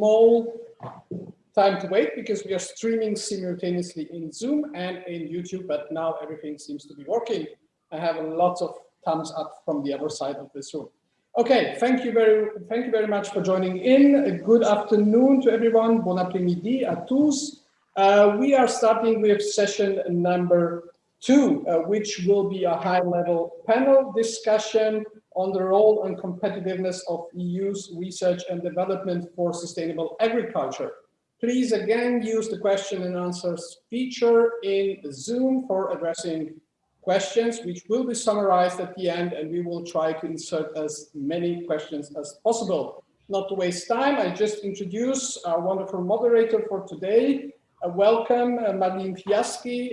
small time to wait because we are streaming simultaneously in Zoom and in YouTube, but now everything seems to be working. I have lots of thumbs up from the other side of this room. Okay, thank you very, thank you very much for joining in. A good afternoon to everyone. Bon après-midi à tous. Uh, we are starting with session number two, uh, which will be a high-level panel discussion on the role and competitiveness of EU's research and development for sustainable agriculture. Please again use the question and answers feature in Zoom for addressing questions, which will be summarized at the end, and we will try to insert as many questions as possible. Not to waste time, I just introduce our wonderful moderator for today. Uh, welcome, uh, Marlene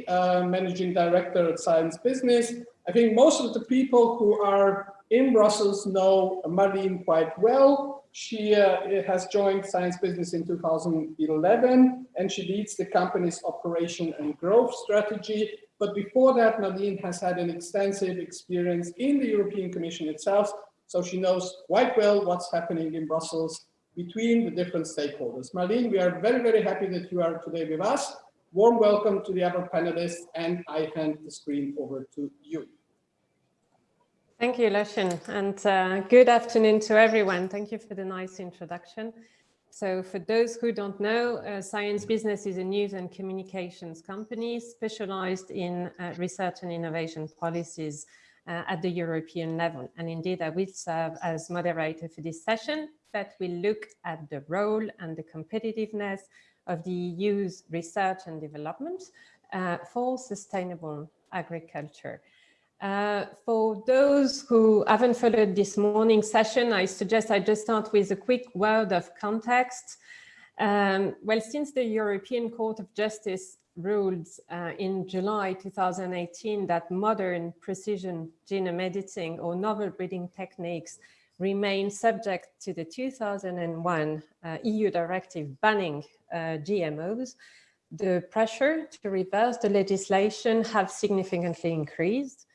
uh, Managing Director at Science Business. I think most of the people who are in Brussels know Marlene quite well. She uh, has joined Science Business in 2011, and she leads the company's operation and growth strategy. But before that, Nadine has had an extensive experience in the European Commission itself, so she knows quite well what's happening in Brussels between the different stakeholders. Marlene, we are very, very happy that you are today with us. Warm welcome to the other panelists, and I hand the screen over to you. Thank you, Lucian, and uh, good afternoon to everyone. Thank you for the nice introduction. So for those who don't know, uh, Science Business is a news and communications company specialized in uh, research and innovation policies uh, at the European level. And indeed, I will serve as moderator for this session that will look at the role and the competitiveness of the EU's research and development uh, for sustainable agriculture. Uh, for those who haven't followed this morning session, I suggest I just start with a quick word of context. Um, well, since the European Court of Justice ruled uh, in July 2018 that modern precision genome editing or novel breeding techniques remain subject to the 2001 uh, EU directive banning uh, GMOs, the pressure to reverse the legislation have significantly increased.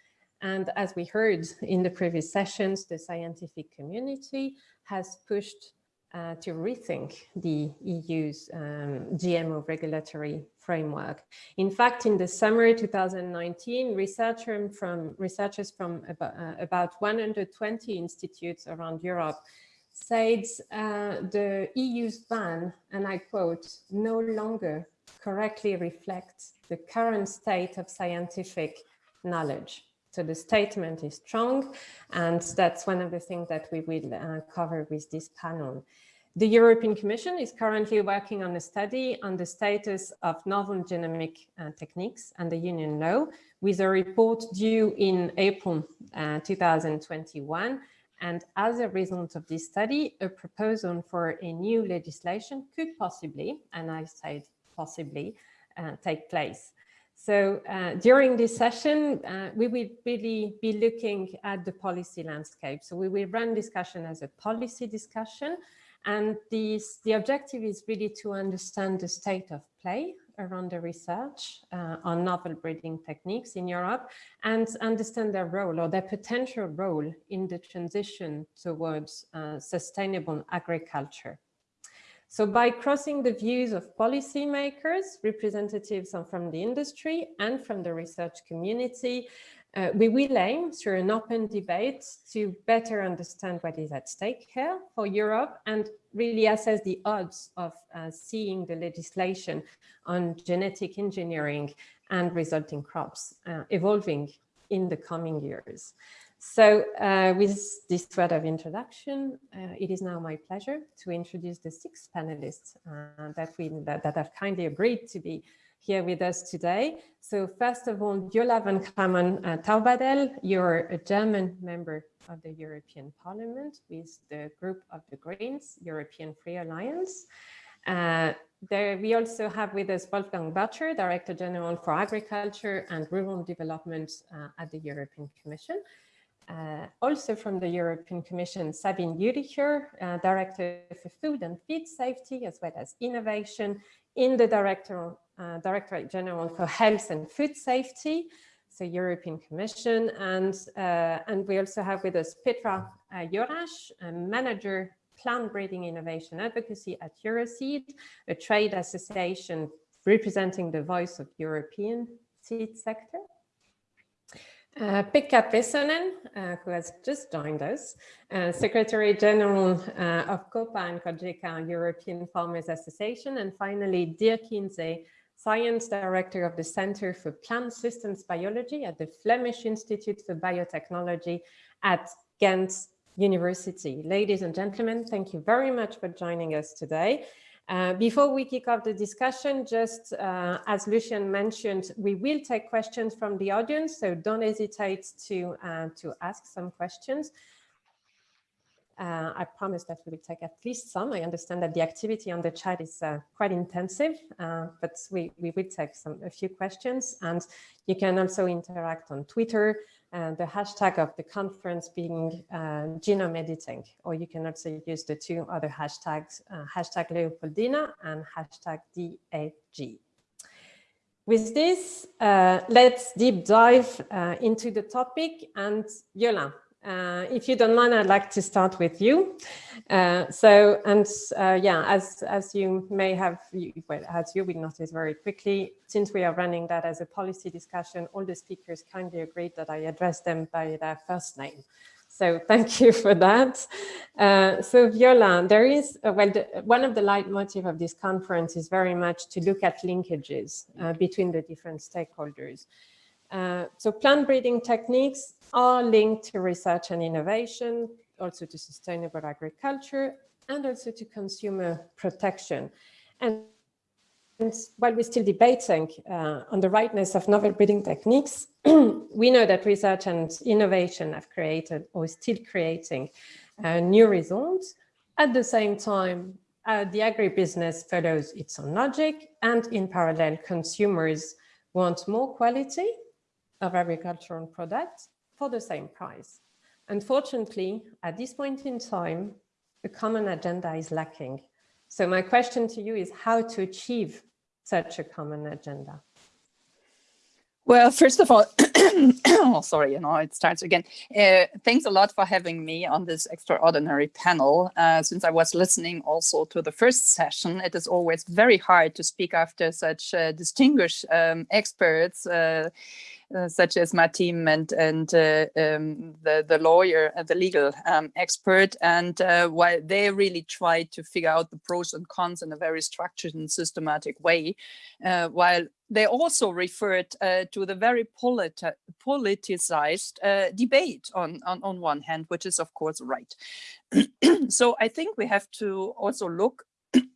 And as we heard in the previous sessions, the scientific community has pushed uh, to rethink the EU's um, GMO regulatory framework. In fact, in the summer 2019, researcher from, researchers from about, uh, about 120 institutes around Europe said uh, the EU's ban, and I quote, no longer correctly reflects the current state of scientific knowledge. So the statement is strong, and that's one of the things that we will uh, cover with this panel. The European Commission is currently working on a study on the status of novel genomic uh, techniques and the union law with a report due in April uh, 2021. And as a result of this study, a proposal for a new legislation could possibly, and I said possibly, uh, take place. So uh, during this session, uh, we will really be looking at the policy landscape. So we will run discussion as a policy discussion. And the objective is really to understand the state of play around the research uh, on novel breeding techniques in Europe and understand their role or their potential role in the transition towards uh, sustainable agriculture. So by crossing the views of policymakers, representatives from the industry and from the research community, uh, we will aim through an open debate to better understand what is at stake here for Europe and really assess the odds of uh, seeing the legislation on genetic engineering and resulting crops uh, evolving in the coming years. So uh, with this word of introduction, uh, it is now my pleasure to introduce the six panelists uh, that, we, that, that, have kindly agreed to be here with us today. So first of all, Viola von Cramon uh, Taubadel, you're a German member of the European Parliament with the group of the Greens, European Free Alliance. Uh, there we also have with us Wolfgang Burtscher, Director General for Agriculture and Rural Development uh, at the European Commission. Uh, also from the European Commission, Sabine Jülicher, uh, Director for Food and Feed Safety, as well as Innovation in the Director, uh, Directorate General for Health and Food Safety, so European Commission. And, uh, and we also have with us Petra uh, Jorasch, Manager plant breeding innovation advocacy at Euroseed, a trade association representing the voice of European seed sector. Uh, Pekka Pesonen, uh, who has just joined us, uh, Secretary General uh, of COPA and COGECA, European Farmers Association, and finally Dirk Inzé, Science Director of the Center for Plant Systems Biology at the Flemish Institute for Biotechnology at Ghent University. Ladies and gentlemen, thank you very much for joining us today. Uh, before we kick off the discussion, just uh, as Lucian mentioned, we will take questions from the audience, so don't hesitate to, uh, to ask some questions. Uh, I promise that we will take at least some. I understand that the activity on the chat is uh, quite intensive, but we, we will take some a few questions and you can also interact on Twitter and the hashtag of the conference being uh, genome editing, or you can also use the two other hashtags, uh, hashtag Leopoldina and hashtag DFG. With this, uh, let's deep dive uh, into the topic and Viola, uh, if you don't mind, I'd like to start with you. Uh, so, and uh, yeah, as as you may have, well, as you will notice very quickly, since we are running that as a policy discussion, all the speakers kindly agreed that I address them by their first name. So thank you for that. Uh, so Viola, there is, uh, well, the, one of the leitmotif of this conference is very much to look at linkages between the different stakeholders. Uh, so plant breeding techniques are linked to research and innovation, also to sustainable agriculture, and also to consumer protection. And, and while we're still debating uh, on the rightness of novel breeding techniques, we know that research and innovation have created or is still creating uh, new results. At the same time, uh, the agribusiness follows its own logic, and in parallel, consumers want more quality of agricultural products for the same price. Unfortunately, at this point in time, a common agenda is lacking. So my question to you is how to achieve such a common agenda? Well, first of all, oh, sorry, you know, it starts again. Uh, thanks a lot for having me on this extraordinary panel. Uh, since I was listening also to the first session, it is always very hard to speak after such uh, distinguished um, experts uh, such as Martin and and uh, um, the the lawyer, uh, the legal um, expert, and uh, while they really try to figure out the pros and cons in a very structured and systematic way, uh, while they also referred uh, to the very politi politicized debate on, on on one hand, which is of course right. so I think we have to also look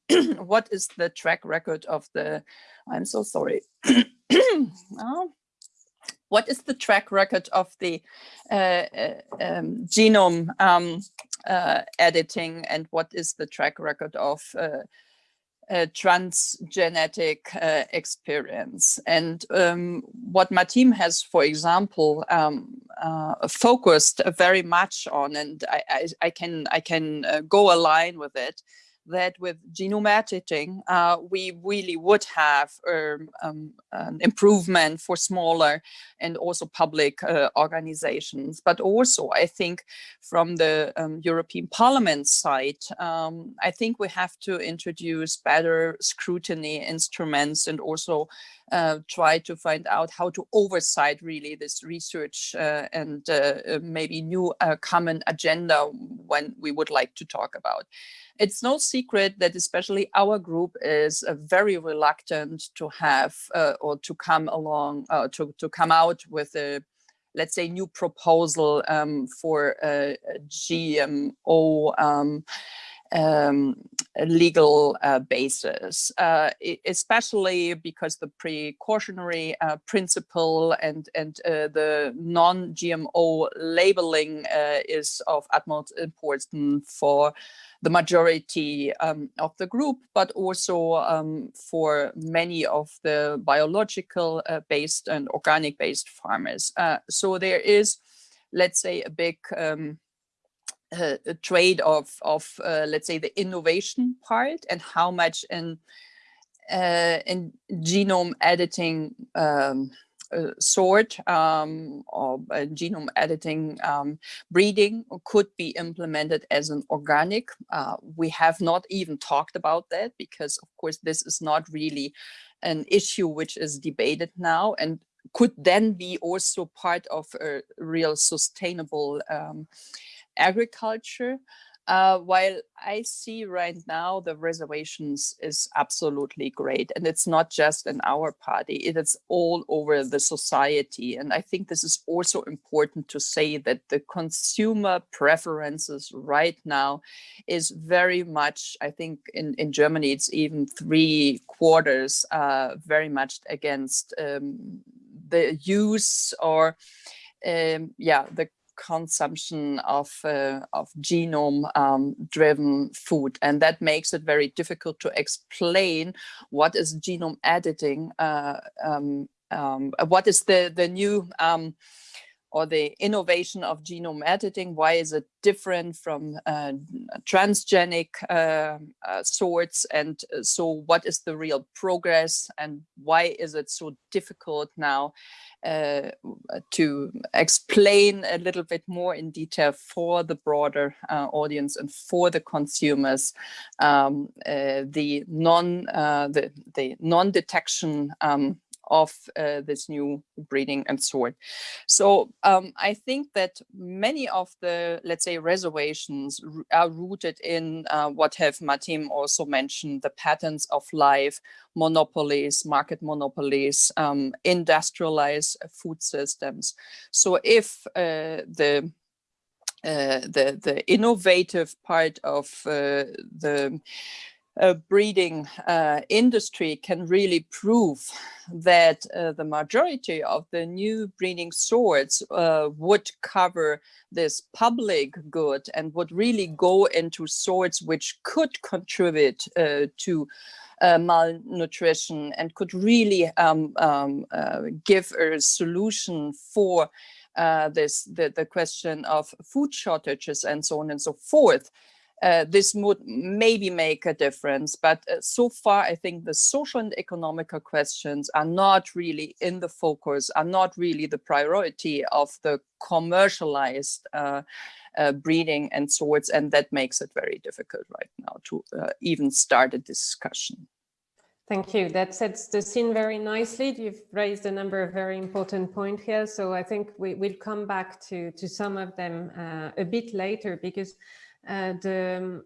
what is the track record of the. I'm so sorry. oh, what is the track record of the uh, uh, um, genome um, uh, editing and what is the track record of uh, uh, transgenetic uh, experience. And um, what Martin has, for example, um, focused very much on, and I, I, I can I can go align with it, that with genome editing, uh, we really would have um, um, an improvement for smaller and also public uh, organizations. But also, I think from the um, European Parliament side, um, I think we have to introduce better scrutiny instruments and also uh, try to find out how to oversight really this research uh, and uh, uh maybe new uh, common agenda when we would like to talk about. It's no secret that especially our group is very reluctant to have or to come along to, to come out with a let's say new proposal um, for GMO um, um, legal uh, basis, uh, especially because the precautionary uh, principle and, and uh, the non-GMO labeling uh, is of utmost importance for the majority um, of the group, but also um, for many of the biological uh, based and organic based farmers. so there is, let's say, a big um, uh, a trade of, of uh, let's say, the innovation part and how much in, uh, in genome editing um, uh, sort um, or uh, genome editing um, breeding could be implemented as an organic. Uh, we have not even talked about that because, of course, this is not really an issue which is debated now and could then be also part of a real sustainable um, agriculture. Uh, while I see right now the reservations is absolutely great and it's not just in our party, it is all over the society. And I think this is also important to say that the consumer preferences right now is very much, I think in, in Germany, it's even three quarters uh, very much against um, the use or um, yeah, the consumption of, uh, of genome um, driven food. And that makes it very difficult to explain what is genome editing, uh, um, um, what is the, the new um, or the innovation of genome editing, why is it different from uh, transgenic uh, uh, sorts? And uh, so what is the real progress and why is it so difficult now uh, to explain a little bit more in detail for the broader uh, audience and for the consumers um, the non the, the non-detection um, of uh, this new breeding and sort. So um, I think that many of the, let's say, reservations are rooted in uh, what have Martin also mentioned, the patterns of life, monopolies, market monopolies, um, industrialized food systems. So if uh, the uh, the the innovative part of uh, the uh, breeding uh, industry can really prove that uh, the majority of the new breeding sorts uh, would cover this public good and would really go into sorts which could contribute uh, to uh, malnutrition and could really um, um, give a solution for this the, the question of food shortages and so on and so forth uh, this would maybe make a difference. But uh, so far, I think the social and economical questions are not really in the focus, are not really the priority of the commercialized uh, uh breeding and sorts. And that makes it very difficult right now to uh, even start a discussion. Thank you. That sets the scene very nicely. You've raised a number of very important points here. So I think we will come back to, to some of them uh, a bit later because uh, the,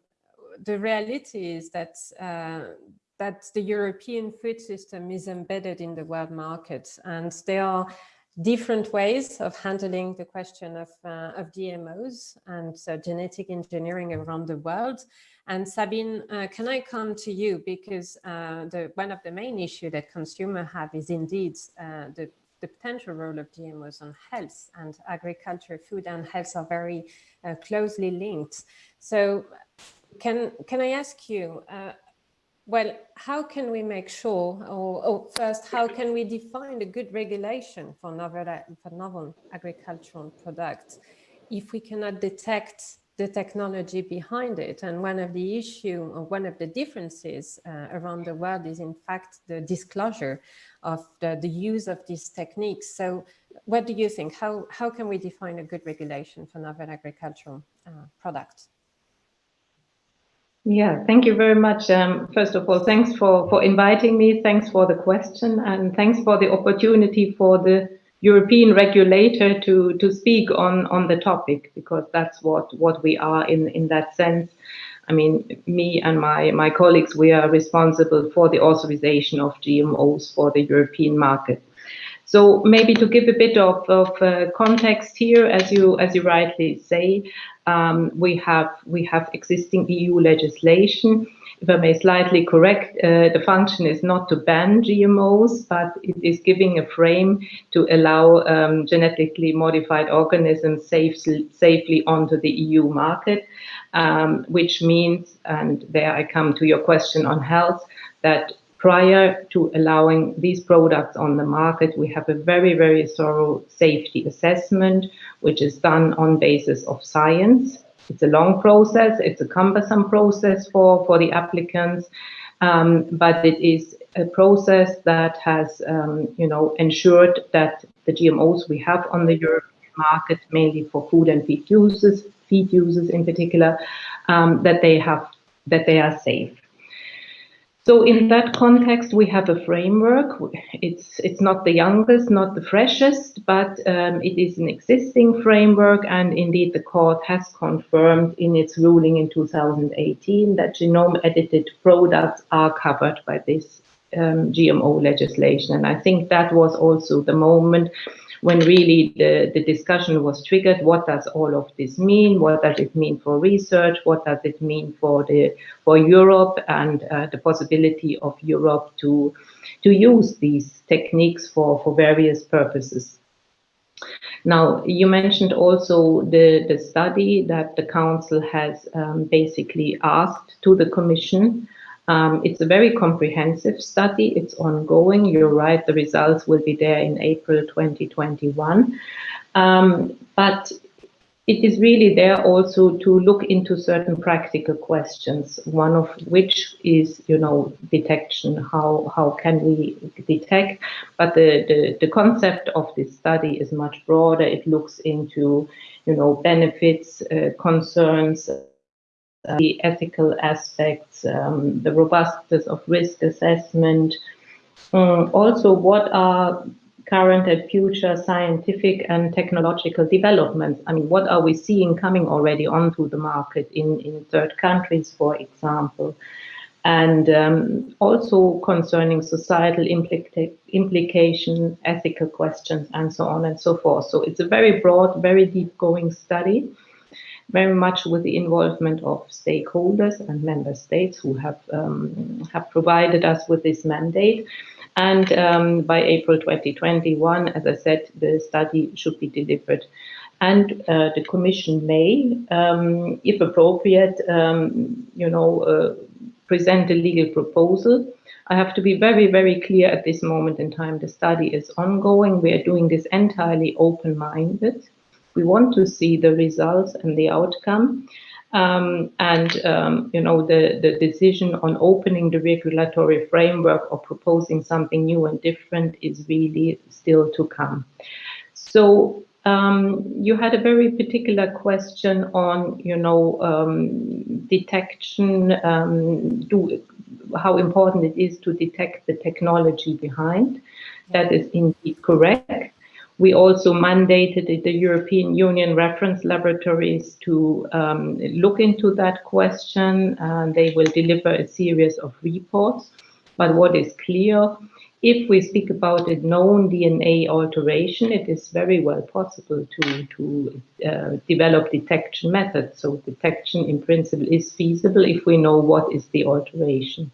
the reality is that uh, that the European food system is embedded in the world market and there are different ways of handling the question of, uh, of GMOs and uh, genetic engineering around the world. And Sabine, uh, can I come to you because uh, the, one of the main issues that consumers have is indeed the the potential role of GMOs on health and agriculture, food and health are very uh, closely linked. So can, can I ask you, uh, well, how can we make sure, or, or, first, how can we define a good regulation for novel, for novel agricultural products if we cannot detect the technology behind it. And one of the issue or one of the differences uh, around the world is in fact the disclosure of the, the use of these techniques. So what do you think? How, how can we define a good regulation for novel agricultural uh, products? Yeah, thank you very much. Um, first of all, thanks for, for inviting me. Thanks for the question and thanks for the opportunity for the European regulator to, to speak on, on the topic, because that's what, what we are in, in that sense. I mean, me and my, my colleagues, we are responsible for the authorization of GMOs for the European market. So maybe to give a bit of, of uh, context here, as you as you rightly say, um, we have we have existing EU legislation. If I may slightly correct, uh, the function is not to ban GMOs, but it is giving a frame to allow um, genetically modified organisms safe, safely onto the EU market, um, which means, and there I come to your question on health, that prior to allowing these products on the market, we have a very, very thorough safety assessment, which is done on basis of science. It's a long process. It's a cumbersome process for, for the applicants, um, but it is a process that has, um, you know, ensured that the GMOs we have on the European market, mainly for food and feed uses, feed uses in particular, um, that they have that they are safe. So in that context, we have a framework. It's it's not the youngest, not the freshest, but um, it is an existing framework. And indeed, the court has confirmed in its ruling in 2018 that genome-edited products are covered by this um, GMO legislation. And I think that was also the moment when really the, the discussion was triggered. What does all of this mean? What does it mean for research? What does it mean for the for Europe and uh, the possibility of Europe to to use these techniques for for various purposes? Now, you mentioned also the, the study that the Council has um, basically asked to the Commission um, it's a very comprehensive study. It's ongoing. You're right. The results will be there in April 2021. Um, but it is really there also to look into certain practical questions, one of which is, you know, detection. How, how can we detect? But the, the, the concept of this study is much broader. It looks into, you know, benefits, uh, concerns, uh, the ethical aspects, um, the robustness of risk assessment, um, also what are current and future scientific and technological developments. I mean, what are we seeing coming already onto the market in, in third countries, for example? And um, also concerning societal implica implication, ethical questions, and so on and so forth. So it's a very broad, very deep going study very much with the involvement of stakeholders and member states who have um, have provided us with this mandate. And um, by April 2021, as I said, the study should be delivered. And uh, the Commission may, um, if appropriate, um, you know, uh, present a legal proposal. I have to be very, very clear at this moment in time. The study is ongoing. We are doing this entirely open-minded. We want to see the results and the outcome. Um, and um, you know the the decision on opening the regulatory framework or proposing something new and different is really still to come. So um, you had a very particular question on you know um, detection, um, do how important it is to detect the technology behind. That is indeed correct. We also mandated the European Union reference laboratories to um, look into that question and they will deliver a series of reports. But what is clear, if we speak about a known DNA alteration, it is very well possible to, to uh, develop detection methods. So detection in principle is feasible if we know what is the alteration.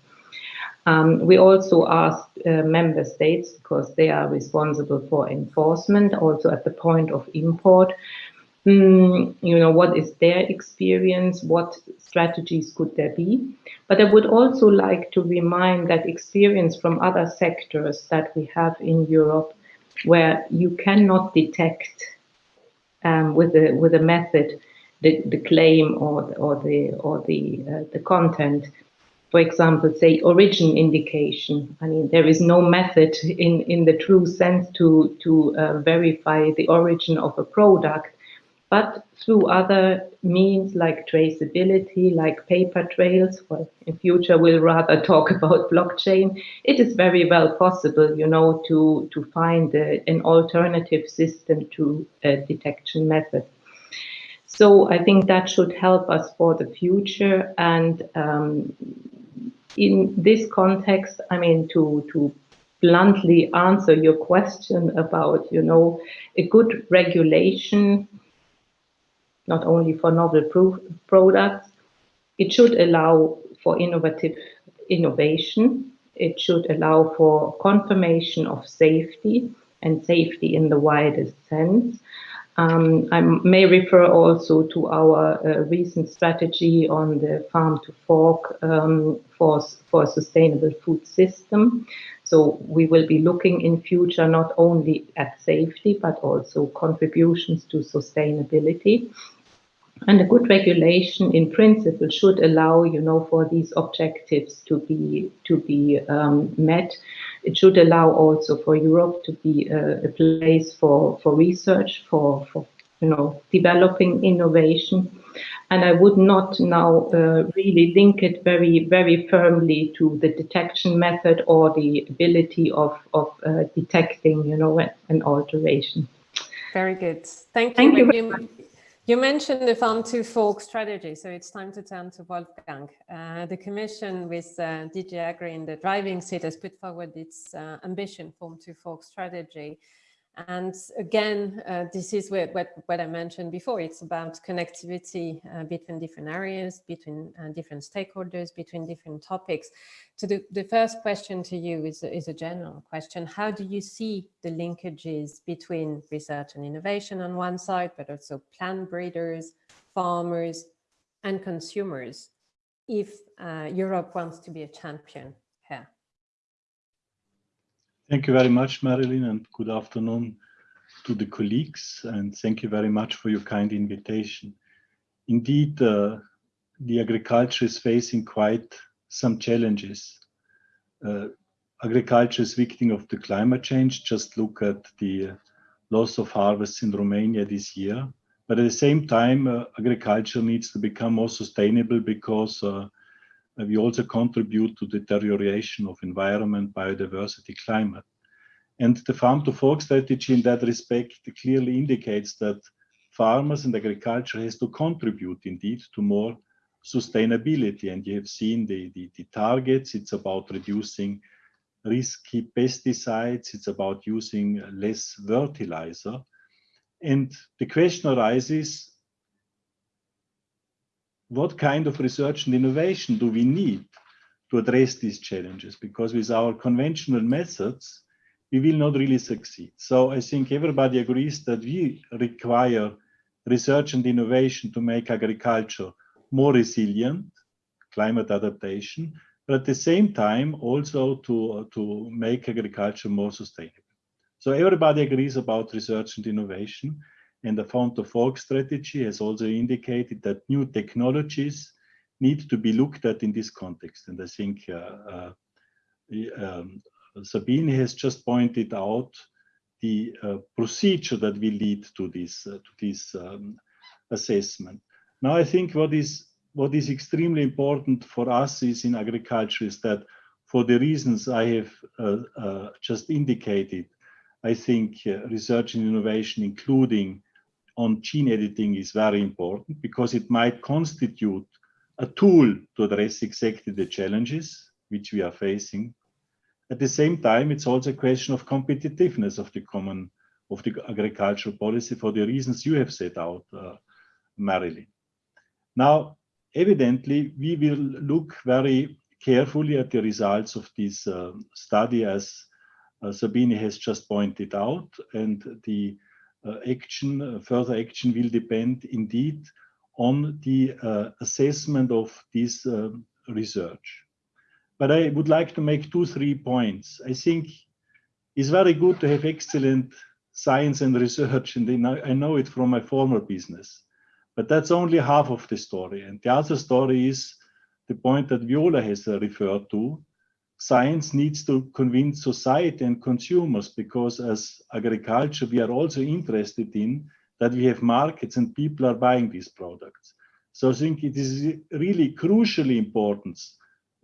Um, we also asked uh, member states, because they are responsible for enforcement, also at the point of import, mm, you know, what is their experience, what strategies could there be? But I would also like to remind that experience from other sectors that we have in Europe, where you cannot detect um, with a with a method the, the claim or or the or the uh, the content for example, say origin indication. I mean, there is no method in, in the true sense to, to uh, verify the origin of a product, but through other means like traceability, like paper trails, well, in future we'll rather talk about blockchain, it is very well possible, you know, to, to find a, an alternative system to a detection method. So I think that should help us for the future and um, in this context, I mean, to, to bluntly answer your question about, you know, a good regulation, not only for novel proof products, it should allow for innovative innovation. It should allow for confirmation of safety and safety in the widest sense. Um, I may refer also to our uh, recent strategy on the farm to fork um, for, for a sustainable food system. So we will be looking in future not only at safety, but also contributions to sustainability. And a good regulation in principle should allow, you know, for these objectives to be to be um, met. It should allow also for Europe to be a, a place for, for research, for, for you know, developing innovation. And I would not now uh, really link it very, very firmly to the detection method or the ability of, of uh, detecting, you know, an alteration. Very good. Thank you. Thank you. You, mentioned the Farm to Fork strategy, so it's time to turn to Wolfgang. Uh, the Commission with uh, DG Agri in the driving seat has put forward its uh, ambition Farm to Fork strategy. And again, uh, this is what, what, what, I mentioned before. It's about connectivity uh, between different areas, between uh, different stakeholders, between different topics. So the, the first question to you is, is a general question. How do you see the linkages between research and innovation on one side, but also plant breeders, farmers, and consumers if uh, Europe wants to be a champion? Thank you very much, Marilyn, and good afternoon to the colleagues, and thank you very much for your kind invitation. Indeed, uh, the agriculture is facing quite some challenges. Uh, agriculture is victim of the climate change. Just look at the uh, loss of harvests in Romania this year. But at the same time, uh, agriculture needs to become more sustainable because uh, we also contribute to deterioration of environment, biodiversity, climate. And the farm to fork strategy in that respect clearly indicates that farmers and agriculture has to contribute indeed to more sustainability. And you have seen the, the, the targets, it's about reducing risky pesticides, it's about using less fertilizer. And the question arises, what kind of research and innovation do we need to address these challenges? Because with our conventional methods, we will not really succeed. So I think everybody agrees that we require research and innovation to make agriculture more resilient, climate adaptation, but at the same time also to, to make agriculture more sustainable. So everybody agrees about research and innovation. And the Farm to Fork strategy has also indicated that new technologies need to be looked at in this context. And I think uh, uh, um, Sabine has just pointed out the uh, procedure that will lead to this, uh, to this um, assessment. Now, I think what is, what is extremely important for us is in agriculture is that for the reasons I have uh, uh, just indicated, I think research and innovation, including on gene editing is very important because it might constitute a tool to address exactly the challenges which we are facing. At the same time, it's also a question of competitiveness of the common of the agricultural policy for the reasons you have set out, uh, Marilyn. Now, evidently, we will look very carefully at the results of this uh, study as uh, Sabine has just pointed out, and the action, uh, further action will depend indeed on the uh, assessment of this research. But I would like to make two, three points. I think it's very good to have excellent science and research, and I know it from my former business. But that's only half of the story. And the other story is the point that Viola has referred to, science needs to convince society and consumers because as agriculture, we are also interested in that we have markets and people are buying these products. So I think it is really crucially important,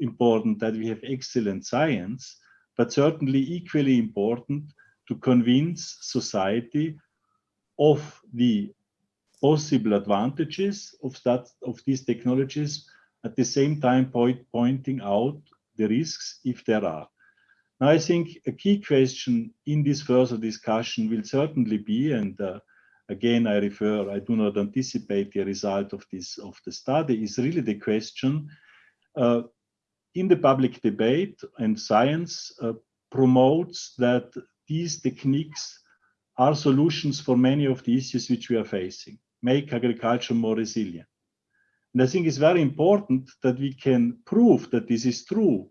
important that we have excellent science, but certainly equally important to convince society of the possible advantages of that of these technologies at the same time point, pointing out the risks if there are. Now, I think a key question in this further discussion will certainly be, and uh, again, I refer, I do not anticipate the result of this of the study, is really the question uh, in the public debate and science uh, promotes that these techniques are solutions for many of the issues which we are facing, make agriculture more resilient. And I think it's very important that we can prove that this is true.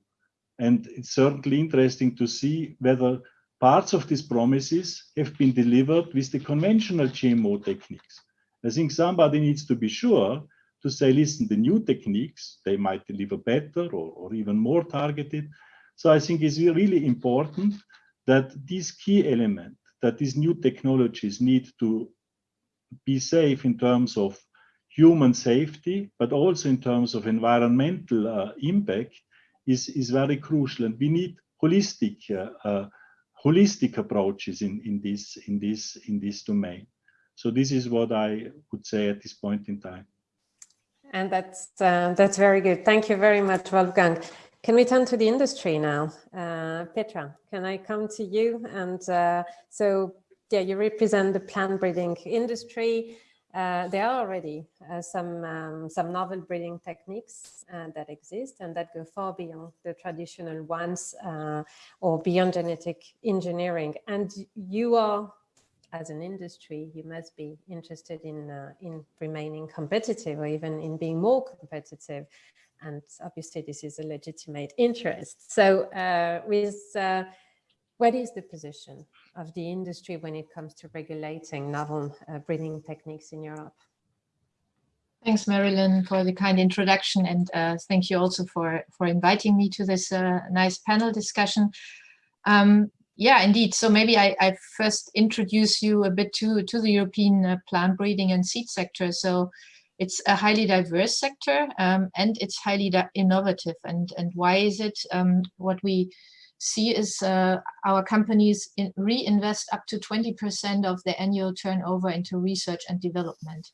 And it's certainly interesting to see whether parts of these promises have been delivered with the conventional GMO techniques. I think somebody needs to be sure to say, listen, the new techniques, they might deliver better or, or even more targeted. So I think it's really important that this key element, that these new technologies need to be safe in terms of human safety, but also in terms of environmental uh, impact is, is very crucial. And we need holistic, uh, uh, holistic approaches in, in, this, in, this, in this domain. So this is what I would say at this point in time. And that's, uh, that's very good. Thank you very much, Wolfgang. Can we turn to the industry now? Uh, Petra, can I come to you? And uh, so, yeah, you represent the plant breeding industry. Uh, there are already uh, some um, some novel breeding techniques uh, that exist and that go far beyond the traditional ones uh, or beyond genetic engineering. And you are, as an industry, you must be interested in uh, in remaining competitive or even in being more competitive. And obviously, this is a legitimate interest. So, with what is the position of the industry when it comes to regulating novel uh, breeding techniques in Europe? Thanks, Marilyn, for the kind introduction, and uh, thank you also for for inviting me to this uh, nice panel discussion. Um, yeah, indeed. So maybe I, I, first introduce you a bit to to the European uh, plant breeding and seed sector. So it's a highly diverse sector, um, and it's highly innovative. And and why is it? Um, what we see is uh, our companies in reinvest up to 20% of their annual turnover into research and development.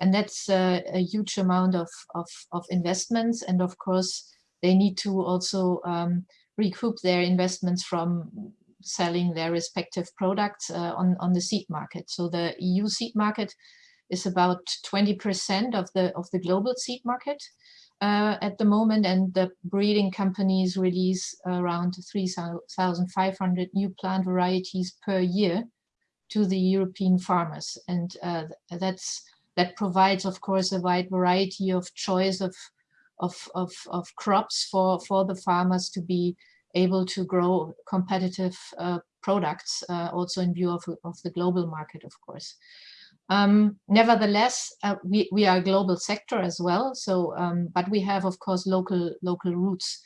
And that's uh, a huge amount of, of, of, investments. And of course, they need to also um, recoup their investments from selling their respective products uh, on, on the seed market. So the EU seed market is about 20% of the, of the global seed market uh, at the moment and the breeding companies release around 3,500 new plant varieties per year to the European farmers. And uh, that's that provides, of course, a wide variety of choice of, of, of, of crops for, for the farmers to be able to grow competitive uh, products, uh, also in view of, of the global market, of course. Um, nevertheless, uh, we, we are a global sector as well. So, um, but we have, of course, local local roots.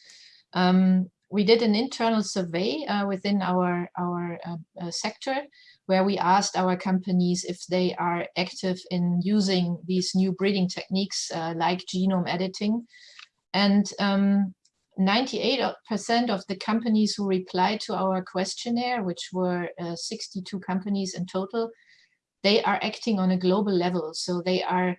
Um, we did an internal survey uh, within our our uh, uh, sector where we asked our companies if they are active in using these new breeding techniques uh, like genome editing. And 98% um, of the companies who replied to our questionnaire, which were uh, 62 companies in total, they are acting on a global level. So they are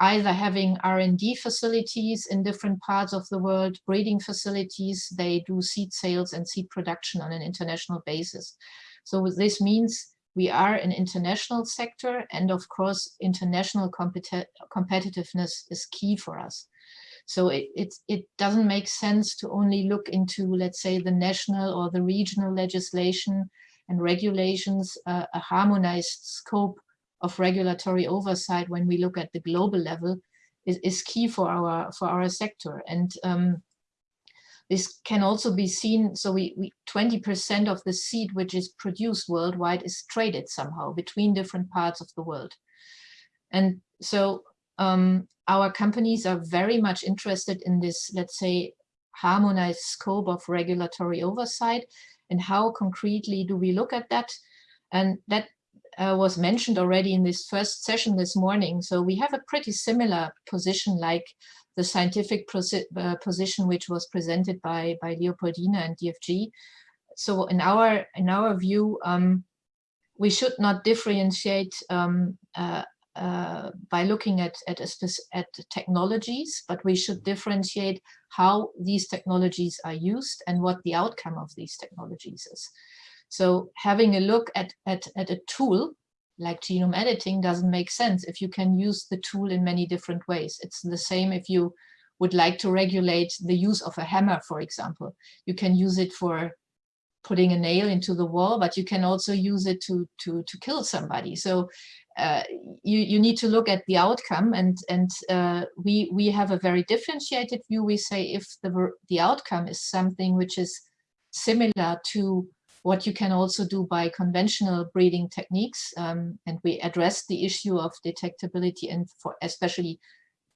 either having R&D facilities in different parts of the world, breeding facilities, they do seed sales and seed production on an international basis. So this means we are an international sector and of course international competi competitiveness is key for us. So it, it, it doesn't make sense to only look into, let's say, the national or the regional legislation and regulations, uh, a harmonized scope of regulatory oversight when we look at the global level is, is key for our for our sector. And um, this can also be seen, so we 20% of the seed which is produced worldwide is traded somehow between different parts of the world. And so um, our companies are very much interested in this, let's say, harmonized scope of regulatory oversight and how concretely do we look at that? And that uh, was mentioned already in this first session this morning. So we have a pretty similar position like the scientific uh, position which was presented by, by Leopoldina and DFG. So in our, in our view, um, we should not differentiate um, uh, uh, by looking at, at, at technologies, but we should differentiate how these technologies are used and what the outcome of these technologies is. So having a look at, at, at a tool like genome editing doesn't make sense if you can use the tool in many different ways. It's the same if you would like to regulate the use of a hammer, for example. You can use it for putting a nail into the wall, but you can also use it to, to, to kill somebody. So uh, you, you need to look at the outcome and, and uh, we, we have a very differentiated view. We say if the, the outcome is something which is similar to what you can also do by conventional breeding techniques. Um, and we address the issue of detectability and for especially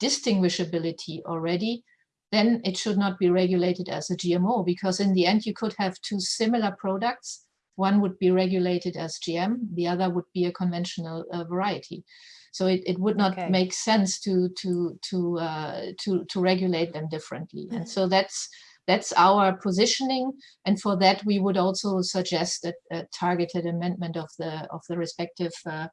distinguishability already, then it should not be regulated as a GMO because in the end you could have two similar products. One would be regulated as GM, the other would be a conventional uh, variety. So it, it would not Okay. make sense to to to uh, to to regulate them differently. And so that's that's our positioning. And for that, we would also suggest a, a targeted amendment of the of the respective uh,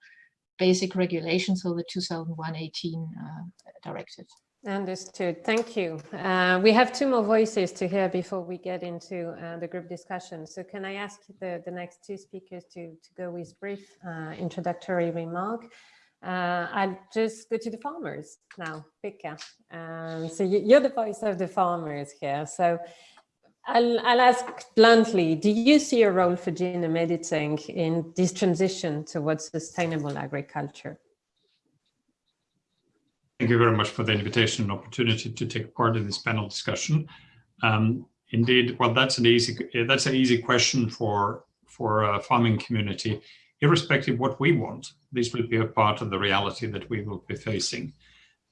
basic regulations, so the 2001-18 uh, directive. Understood. Thank you. Uh, we have two more voices to hear before we get into uh, the group discussion. So can I ask the, the next two speakers to, to go with brief uh, introductory remark? Uh, I'll just go to the farmers now, Pekka. Um, so you, you're the voice of the farmers here. So I'll, I'll ask bluntly, do you see a role for genome editing in this transition towards sustainable agriculture? Thank you very much for the invitation and opportunity to take part in this panel discussion. Um, indeed, well, that's an easy that's an easy question for for a farming community. Irrespective what we want, this will be a part of the reality that we will be facing.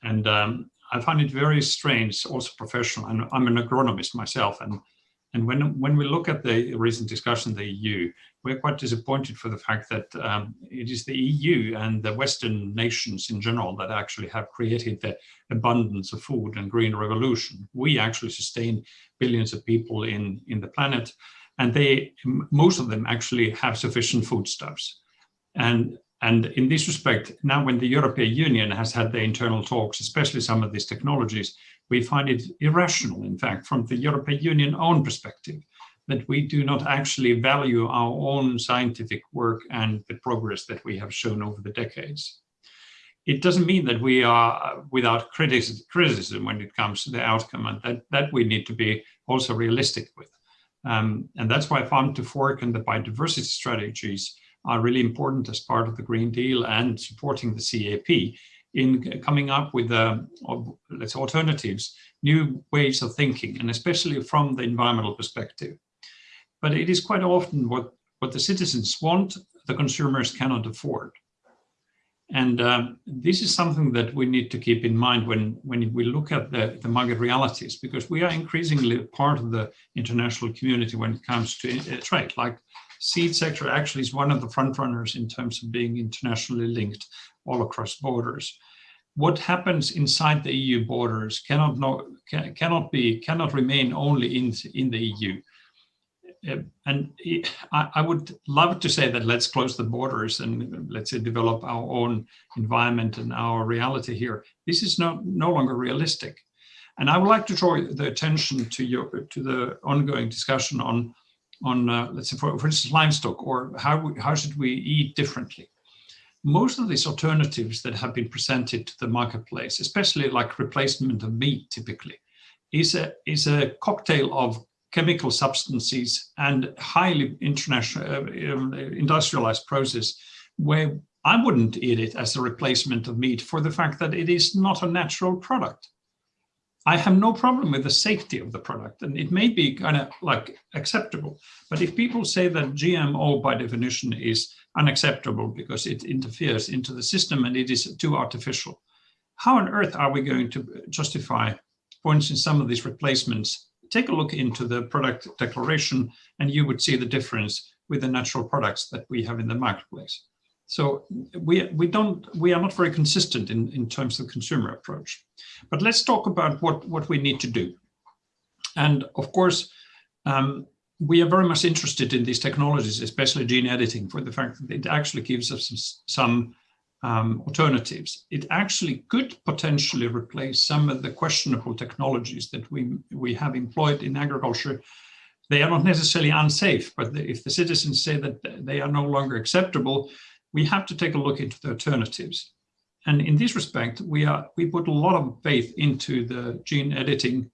And um, I find it very strange, also professional. And I'm an agronomist myself, and and when when we look at the recent discussion the EU, we're quite disappointed for the fact that um, it is the EU and the Western nations in general that actually have created the abundance of food and green revolution. We actually sustain billions of people in, in the planet, and they most of them actually have sufficient foodstuffs. And, and in this respect, now when the European Union has had the internal talks, especially some of these technologies, we find it irrational, in fact, from the European Union own perspective, that we do not actually value our own scientific work and the progress that we have shown over the decades. It doesn't mean that we are without criticism when it comes to the outcome, and that, that we need to be also realistic with. Um, and that's why farm to fork and the biodiversity strategies are really important as part of the Green Deal and supporting the CAP in coming up with, uh, let's say, alternatives, new ways of thinking, and especially from the environmental perspective. But it is quite often what, what the citizens want, the consumers cannot afford. And um, this is something that we need to keep in mind when, when we look at the, the market realities, because we are increasingly part of the international community when it comes to uh, trade. Like seed sector actually is one of the front runners in terms of being internationally linked all across borders. What happens inside the EU borders cannot can, cannot be cannot remain only in in the EU. Uh, and I, I would love to say that let's close the borders and let's say develop our own environment and our reality here. This is no no longer realistic. And I would like to draw the attention to your to the ongoing discussion on on uh, let's say for, for instance livestock or how how should we eat differently most of these alternatives that have been presented to the marketplace, especially like replacement of meat typically, is a, is a cocktail of chemical substances and highly international, uh, um, industrialized process where I wouldn't eat it as a replacement of meat for the fact that it is not a natural product. I have no problem with the safety of the product and it may be kind of like acceptable. But if people say that GMO by definition is unacceptable because it interferes into the system and it is too artificial, how on earth are we going to justify, for instance, some of these replacements? Take a look into the product declaration and you would see the difference with the natural products that we have in the marketplace. So we, we, don't, we are not very consistent in, in terms of consumer approach. But let's talk about what, what we need to do. And of course, um, we are very much interested in these technologies, especially gene editing, for the fact that it actually gives us some, some um, alternatives. It actually could potentially replace some of the questionable technologies that we, we have employed in agriculture. They are not necessarily unsafe, but if the citizens say that they are no longer acceptable, we have to take a look into the alternatives. And in this respect, we are we put a lot of faith into the gene editing,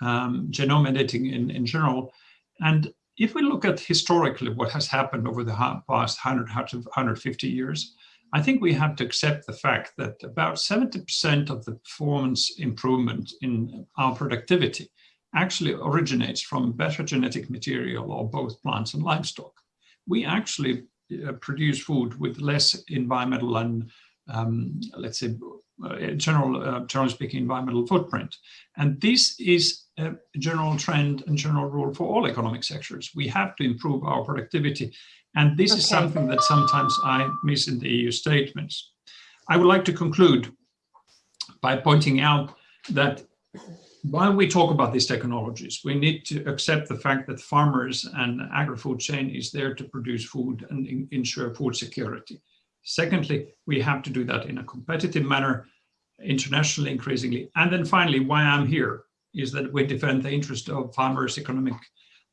um, genome editing in, in general. And if we look at historically what has happened over the past 100, 150 years, I think we have to accept the fact that about 70% of the performance improvement in our productivity actually originates from better genetic material or both plants and livestock. we actually produce food with less environmental and um, let's say uh, general, uh, generally speaking, environmental footprint. And this is a general trend and general rule for all economic sectors. We have to improve our productivity. And this Okay. is something that sometimes I miss in the EU statements. I would like to conclude by pointing out that while we talk about these technologies, we need to accept the fact that farmers and agri-food chain is there to produce food and ensure food security. Secondly, we have to do that in a competitive manner, internationally increasingly. And then finally, why I'm here is that we defend the interest of farmers' economic,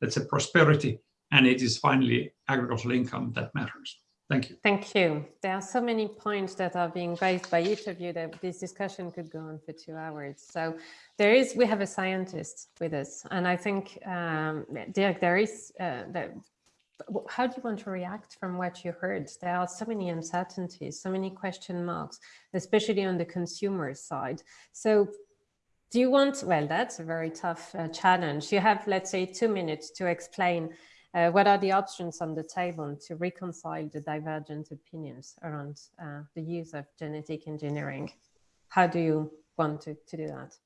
let's say, prosperity, and it is finally agricultural income that matters. Thank you. Thank you. There are so many points that are being raised by each of you that this discussion could go on for two hours. So there is, we have a scientist with us, and I think, um, Dirk, there is, uh, how do you want to react from what you heard? There are so many uncertainties, so many question marks, especially on the consumer side. So do you want, well, that's a very tough uh, challenge. You have, let's say, two minutes to explain uh, what are the options on the table to reconcile the divergent opinions around uh, the use of genetic engineering? How do you want to, to do that?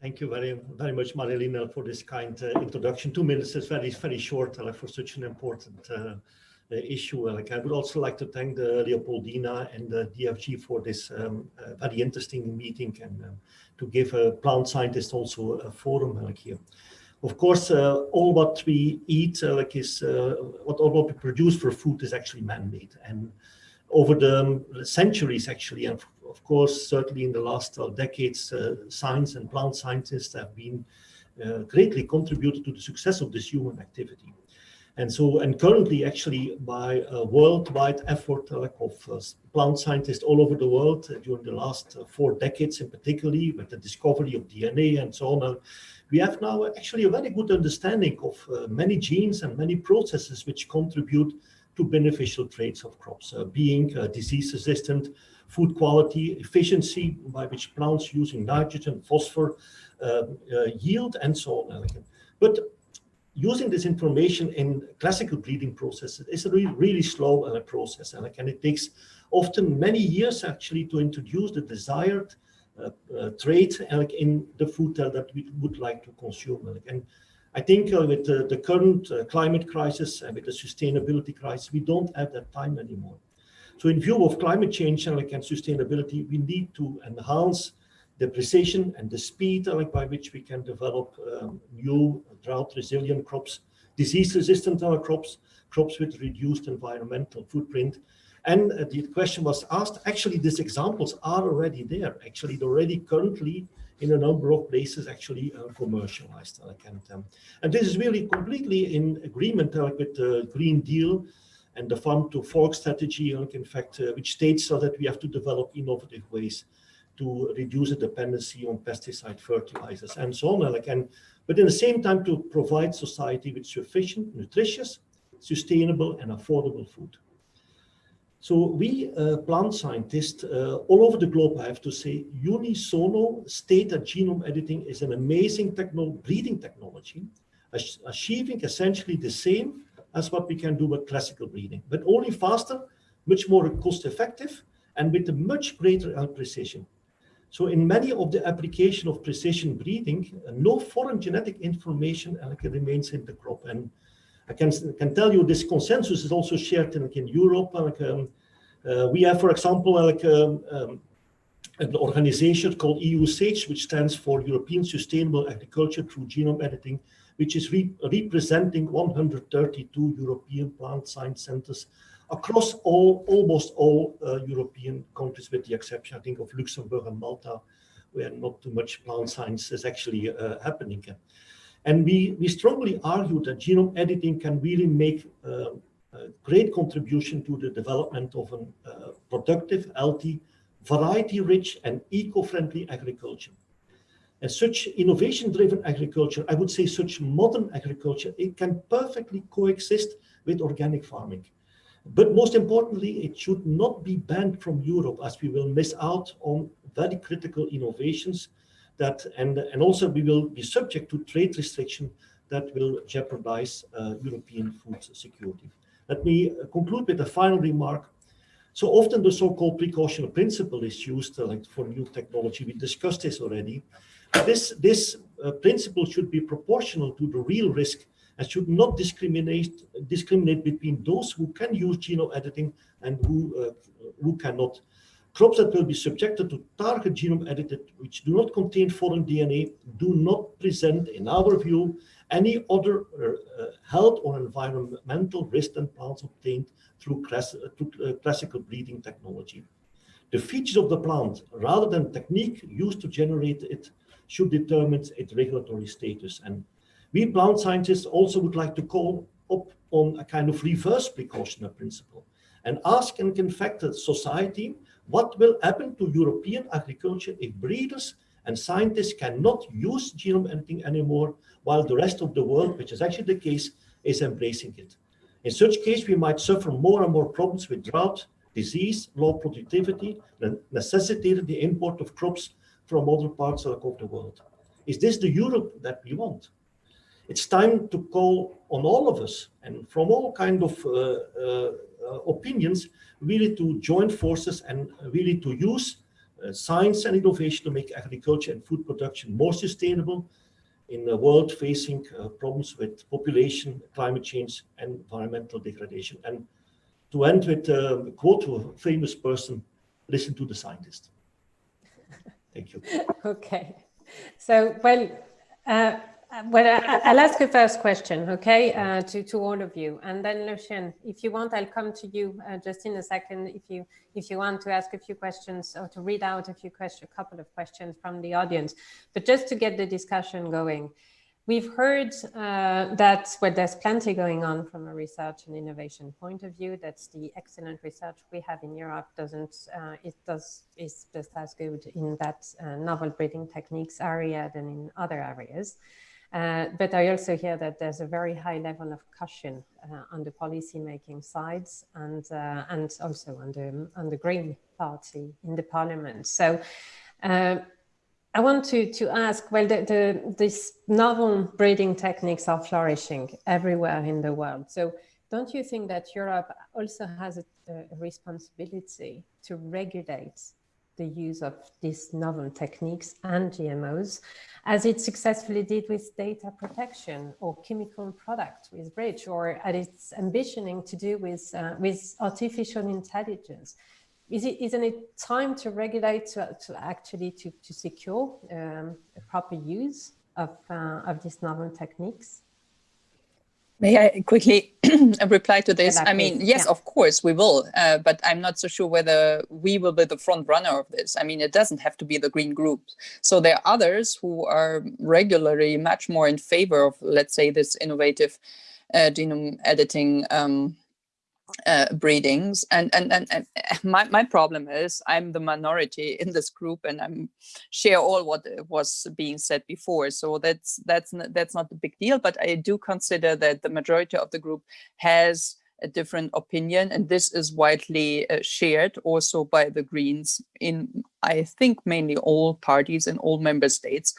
Thank you very, very much, Marilena, for this kind uh, introduction. Two minutes is very, very short uh, for such an important uh, uh, issue. Like I would also like to thank the Leopoldina and the DFG for this um, very interesting meeting and um, to give a plant scientist also a forum like here. Of course, uh, all what we eat, uh, like is uh, what all what we produce for food is actually man-made, and over the um, centuries, actually, and of course, certainly in the last decades, science and plant scientists have been greatly contributed to the success of this human activity. And so, and currently, actually, by a worldwide effort uh, of uh, plant scientists all over the world uh, during the last four decades, in particularly with the discovery of DNA and so on, we have now actually a very good understanding of uh, many genes and many processes which contribute to beneficial traits of crops, uh, being uh, disease resistant, food quality, efficiency by which plants using nitrogen, phosphor, uh, uh, yield, and so on. But using this information in classical breeding processes is a really, really slow uh, process, and it takes often many years actually to introduce the desired uh, uh, uh, like in the food uh, that we would like to consume. And I think uh, with the, current uh, climate crisis and with the sustainability crisis, we don't have that time anymore. So in view of climate change and, like, and sustainability, we need to enhance the precision and the speed uh, like, by which we can develop um, new drought resilient crops, disease resistant uh, crops, crops with reduced environmental footprint. And the question was asked, actually these examples are already there. Actually, already currently in a number of places actually uh, commercialized. uh, and, um, and this is really completely in agreement uh, with the Green Deal and the farm to fork strategy, uh, in fact, uh, which states so that we have to develop innovative ways to reduce the dependency on pesticide fertilizers and so on. Like, and, but in the same time to provide society with sufficient, nutritious, sustainable and affordable food. So we uh, plant scientists uh, all over the globe, I have to say, unisono state that genome editing is an amazing techno breeding technology, achieving essentially the same as what we can do with classical breeding, but only faster, much more cost effective, and with a much greater precision. So in many of the application of precision breeding, uh, no foreign genetic information uh, remains in the crop. And I can, can tell you this consensus is also shared in, like, in Europe. uh, Like, um, uh, we have, for example, like um, um, an organization called EU SAGE, which stands for European Sustainable Agriculture through Genome Editing, which is re representing 132 European plant science centers across all, almost all uh, European countries, with the exception, I think, of Luxembourg and Malta, where not too much plant science is actually uh, happening. And we, we strongly argue that genome editing can really make uh, a great contribution to the development of a uh, productive, healthy, variety-rich and eco-friendly agriculture. And such innovation-driven agriculture, I would say such modern agriculture, it can perfectly coexist with organic farming. But most importantly, it should not be banned from Europe as we will miss out on very critical innovations that, and, and also we will be subject to trade restriction that will jeopardize uh, European food security. Let me conclude with a final remark. So often the so-called precautionary principle is used uh, like for new technology. We discussed this already. This this uh, principle should be proportional to the real risk and should not discriminate discriminate between those who can use genome editing and who uh, who cannot. Crops that will be subjected to target genome edited, which do not contain foreign DNA, do not present, in our view, any other uh, health or environmental risk than plants obtained through, class, uh, through uh, classical breeding technology. The features of the plant, rather than technique used to generate it, should determine its regulatory status. And we plant scientists also would like to call up on a kind of reverse precautionary principle and ask and can factor society what will happen to European agriculture if breeders and scientists cannot use genome editing anymore while the rest of the world, which is actually the case, is embracing it. In such case, we might suffer more and more problems with drought, disease, low productivity, and necessitating the import of crops from other parts of the world. Is this the Europe that we want? It's time to call on all of us and from all kind of uh, uh, opinions, really to join forces and really to use uh, science and innovation to make agriculture and food production more sustainable in a world facing uh, problems with population, climate change, and environmental degradation. And to end with uh, a quote of a famous person, listen to the scientist. Thank you. okay. So, well, uh, uh, well, I, will ask a first question, okay, uh, to, to all of you. And then Lucian, if you want, I'll come to you uh, just in a second if you if you want to ask a few questions or to read out a few questions, a couple of questions from the audience. But just to get the discussion going, we've heard uh, that well, there's plenty going on from a research and innovation point of view. That's the excellent research we have in Europe doesn't, uh, it does, is just as good in that uh, novel breeding techniques area than in other areas. Uh, but I also hear that there's a very high level of caution uh, on the policy making sides and uh, and also on the on the Green Party in the Parliament. So. Uh, I want to, to ask, well, the, the, these novel breeding techniques are flourishing everywhere in the world. So don't you think that Europe also has a, a responsibility to regulate the use of these novel techniques and GMOs, as it successfully did with data protection or chemical product with REACH, or at it's ambitioning to do with, uh, with artificial intelligence. Is it, isn't it time to regulate to, to actually to, to secure um, a proper use of, uh, of these novel techniques? May I quickly reply to this? I mean, yes, yeah. of course we will, uh, but I'm not so sure whether we will be the front runner of this. I mean, it doesn't have to be the green group. So there are others who are regularly much more in favor of, let's say, this innovative uh, genome editing um, uh, breedings. And, and and and my, my problem is i'm the minority in this group and i'm share all what was being said before. So that's that's that's not a big deal but i do consider that the majority of the group has a different opinion and this is widely uh, shared also by the greens in i think mainly all parties and all member states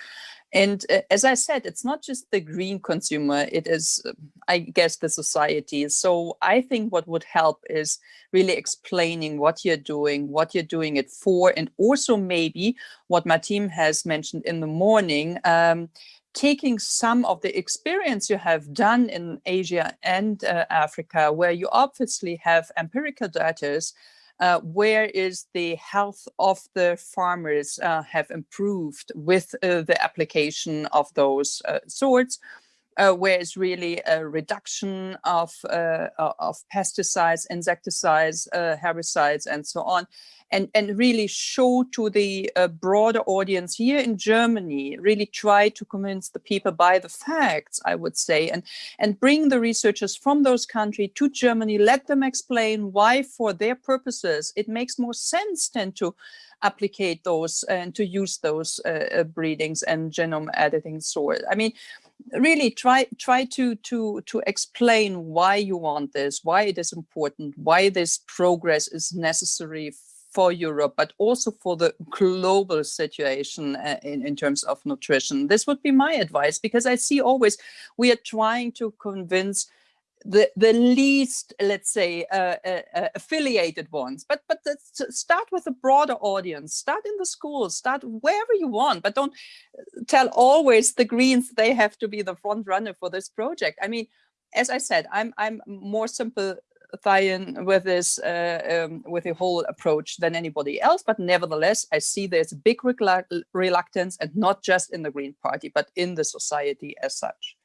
and uh, as I said, it's not just the green consumer, it is, uh, I guess, the society. So I think what would help is really explaining what you're doing, what you're doing it for, and also maybe what my team has mentioned in the morning, um, taking some of the experience you have done in Asia and uh, Africa, where you obviously have empirical data uh, where is the health of the farmers uh, have improved with uh, the application of those uh, sorts, uh, it's really a reduction of, uh, of pesticides, insecticides, herbicides, and so on and, and really show to the uh, broader audience here in Germany, really try to convince the people by the facts, I would say, and, and bring the researchers from those countries to Germany, let them explain why for their purposes it makes more sense than to applicate those and to use those uh, uh breedings and genome editing sort. I mean, really try try to to to explain why you want this why it is important why this progress is necessary for Europe, but also for the global situation uh, in, in terms of nutrition. This would be my advice because I see always we are trying to convince the the least let's say uh, uh, uh, affiliated ones but but start with a broader audience. Start in the schools. Start wherever you want but don't tell always the greens they have to be the front runner for this project. I mean as i said i'm i'm more simple with this uh, um, with the whole approach than anybody else but nevertheless i see there's a big reluctance and not just in the green party but in the society as such.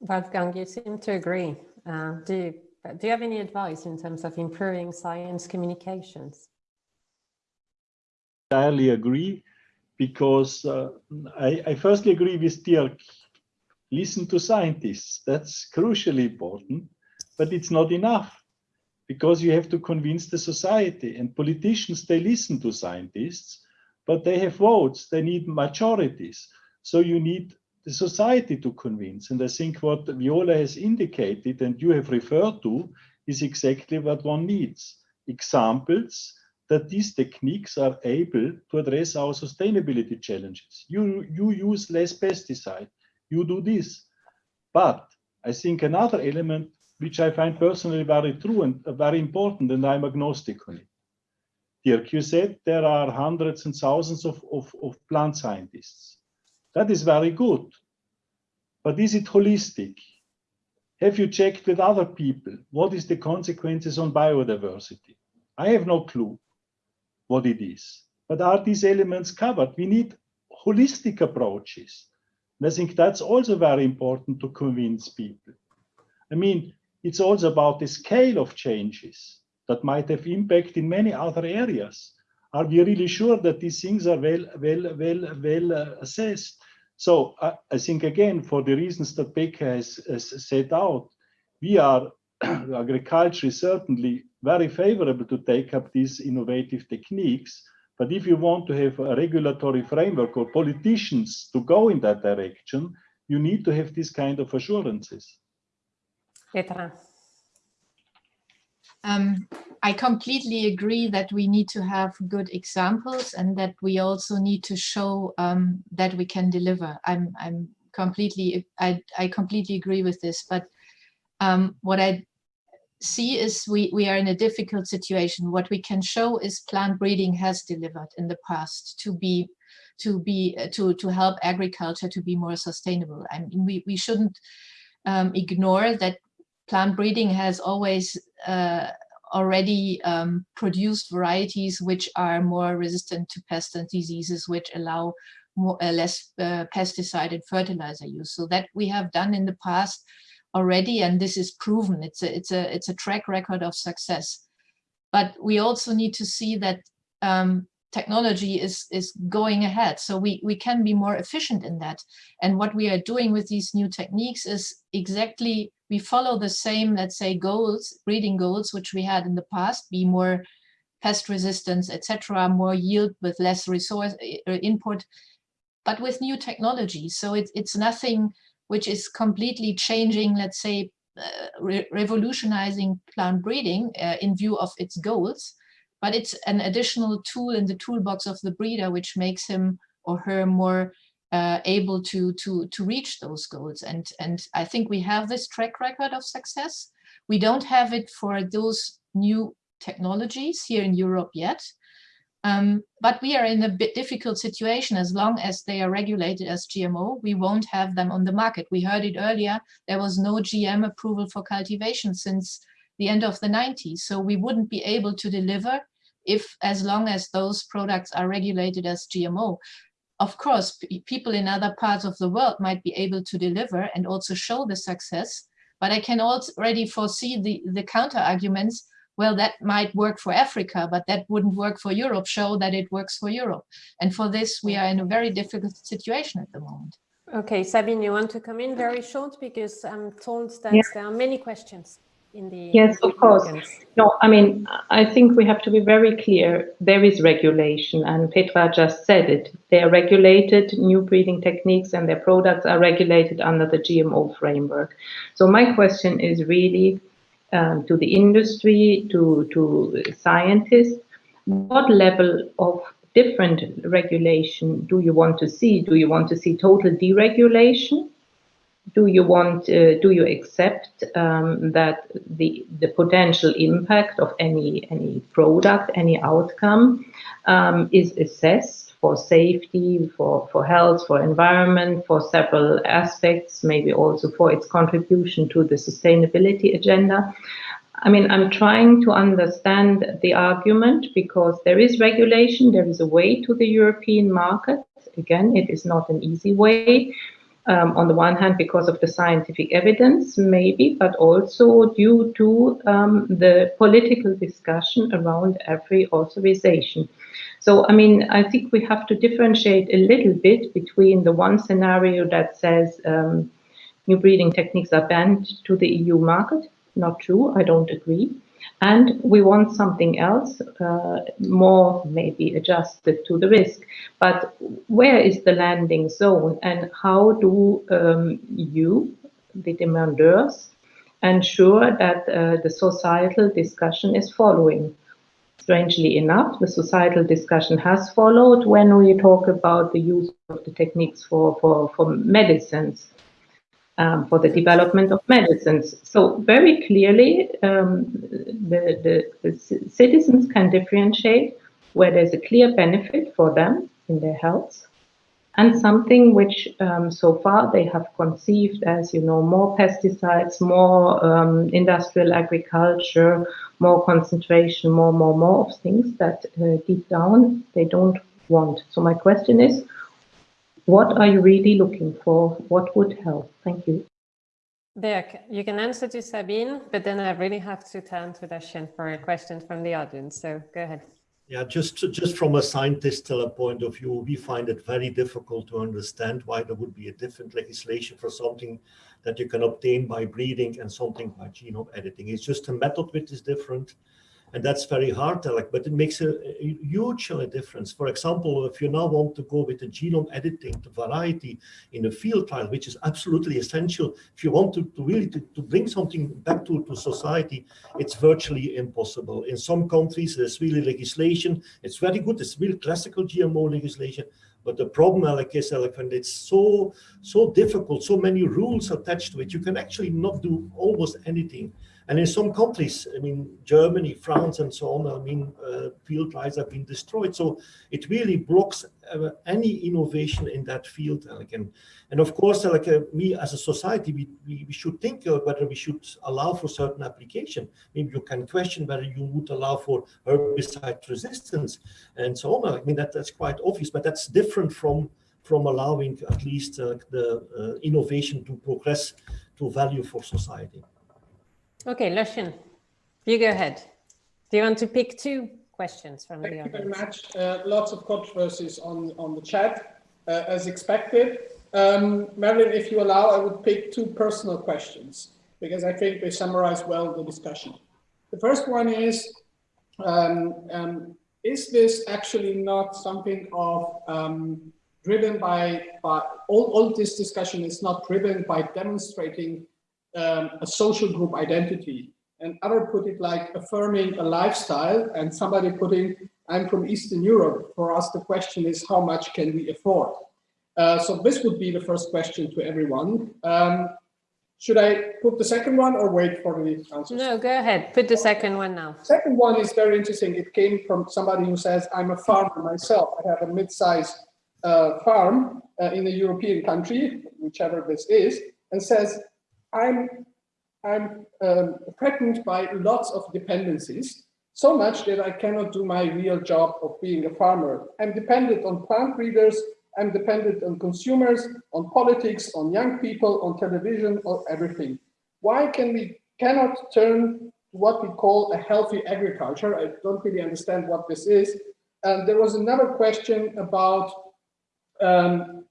Wolfgang, you seem to agree. Uh, do, you, do you have any advice in terms of improving science communications? I entirely agree because uh, I, I firstly agree with Dirk. Listen to scientists. That's crucially important, but it's not enough because you have to convince the society and politicians, they listen to scientists, but they have votes, they need majorities. So you need the society to convince. And I think what Viola has indicated and you have referred to is exactly what one needs. Examples that these techniques are able to address our sustainability challenges. You, you use less pesticide, you do this. But I think another element which I find personally very true and very important, and I'm agnostic on it. Dirk, you said there are hundreds and thousands of, of, of plant scientists. That is very good. But is it holistic? Have you checked with other people? What is the consequences on biodiversity? I have no clue what it is. But are these elements covered? We need holistic approaches. And I think that's also very important to convince people. I mean, it's also about the scale of changes that might have impact in many other areas. Are we really sure that these things are well, well, well, well uh, assessed? So I, I, think again, for the reasons that Pekka has, has set out, we are agriculture is certainly very favorable to take up these innovative techniques. But if you want to have a regulatory framework or politicians to go in that direction, you need to have this kind of assurances. Petra. Um, I completely agree that we need to have good examples and that we also need to show um, that we can deliver. I'm, I'm completely, I, I completely agree with this, but um, what I see is we, we are in a difficult situation. What we can show is plant breeding has delivered in the past to be to be to to help agriculture to be more sustainable. I mean, we we shouldn't um, ignore that plant breeding has always uh, already um, produced varieties which are more resistant to pests and diseases, which allow more, uh, less uh, pesticide and fertilizer use. So that we have done in the past already, and this is proven. It's a it's a it's a track record of success. But we also need to see that um, technology is is going ahead, so we we can be more efficient in that. And what we are doing with these new techniques is exactly we follow the same, let's say, goals, breeding goals, which we had in the past, be more pest resistance, etc., more yield with less resource input, but with new technology. So it, it's nothing which is completely changing, let's say, uh, re revolutionizing plant breeding uh, in view of its goals, but it's an additional tool in the toolbox of the breeder, which makes him or her more uh, able to to to reach those goals. And and I think we have this track record of success. We don't have it for those new technologies here in Europe yet. Um, but we are in a bit difficult situation. As long as they are regulated as GMO we won't have them on the market. We heard it earlier. There was no GM approval for cultivation since the end of the 90s so we wouldn't be able to deliver if as long as those products are regulated as GMO of course, people in other parts of the world might be able to deliver and also show the success, but I can already foresee the, the counter arguments, well, that might work for Africa, but that wouldn't work for Europe, show that it works for Europe. And for this, we are in a very difficult situation at the moment. Okay, Sabine, you want to come in very short because I'm told that yeah. there are many questions in the yes of course. no i mean i think we have to be very clear there is regulation and petra just said it. They are regulated new breeding techniques and their products are regulated under the gmo framework. So my question is really um, to the industry to to scientists what level of different regulation do you want to see? Do you want to see total deregulation do you want, uh, do you accept um, that the, the potential impact of any, any product, any outcome um, is assessed for safety, for, for health, for environment, for several aspects, maybe also for its contribution to the sustainability agenda. I mean, I'm trying to understand the argument because there is regulation, there is a way to the European market. Again, it is not an easy way um, on the one hand because of the scientific evidence, maybe, but also due to um, the political discussion around every authorization. So, I mean, I think we have to differentiate a little bit between the one scenario that says um, new breeding techniques are banned to the EU market. Not true, I don't agree. And we want something else, uh, more maybe adjusted to the risk. But where is the landing zone and how do um, you, the demanders, ensure that uh, the societal discussion is following? Strangely enough, the societal discussion has followed when we talk about the use of the techniques for, for, for medicines um, for the development of medicines. So very clearly, um, the, the, the, citizens can differentiate where there's a clear benefit for them in their health and something which um, so far they have conceived as, you know, more pesticides, more um, industrial agriculture, more concentration, more, more, more of things that uh, deep down they don't want. So my question is, what are you really looking for? What would help? Thank you. Dirk, you can answer to Sabine, but then I really have to turn to Dashin for a question from the audience. So go ahead. Yeah, just just from a scientist point of view, we find it very difficult to understand why there would be a different legislation for something that you can obtain by breeding and something by genome editing. It's just a method which is different and that's very hard, like, but it makes a, a huge difference. For example, if you now want to go with the genome editing, the variety in a field trial, which is absolutely essential, if you want to, to really to, to bring something back to, to society, it's virtually impossible. In some countries, there's really legislation. It's very good. It's really classical GMO legislation. But the problem, like is, like, when it's so so difficult, so many rules attached to it, you can actually not do almost anything. And in some countries, I mean, Germany, France, and so on, I mean, uh, field trials have been destroyed. So it really blocks uh, any innovation in that field. Uh, and, and of course, uh, like uh, me as a society, we, we, we should think uh, whether we should allow for certain application. Maybe you can question whether you would allow for herbicide resistance and so on. I mean, that, that's quite obvious, but that's different from from allowing at least the innovation to progress to value for society. Okay, Lucian, you go ahead. Do you want to pick two questions from Thank the audience? Thank you very much. Uh, lots of controversies on, on the chat, uh, as expected. Um, Marilena, if you allow, I would pick two personal questions, because I think they summarize well the discussion. The first one is, um, um, is this actually not something of um, driven by, by all, all this discussion is not driven by demonstrating um, a social group identity. And other put it like affirming a lifestyle and somebody putting, I'm from Eastern Europe. For us, the question is how much can we afford? Uh, so this would be the first question to everyone. Um, should I put the second one or wait for the answer? No, go ahead. Put the second one now. Second one is very interesting. It came from somebody who says, I'm a farmer myself. I have a mid-sized uh, farm uh, in a European country, whichever this is, and says, I'm, I'm um, threatened by lots of dependencies, so much that I cannot do my real job of being a farmer. I'm dependent on plant breeders, I'm dependent on consumers, on politics, on young people, on television, on everything. Why can we cannot turn to what we call a healthy agriculture? I don't really understand what this is. And there was another question about um,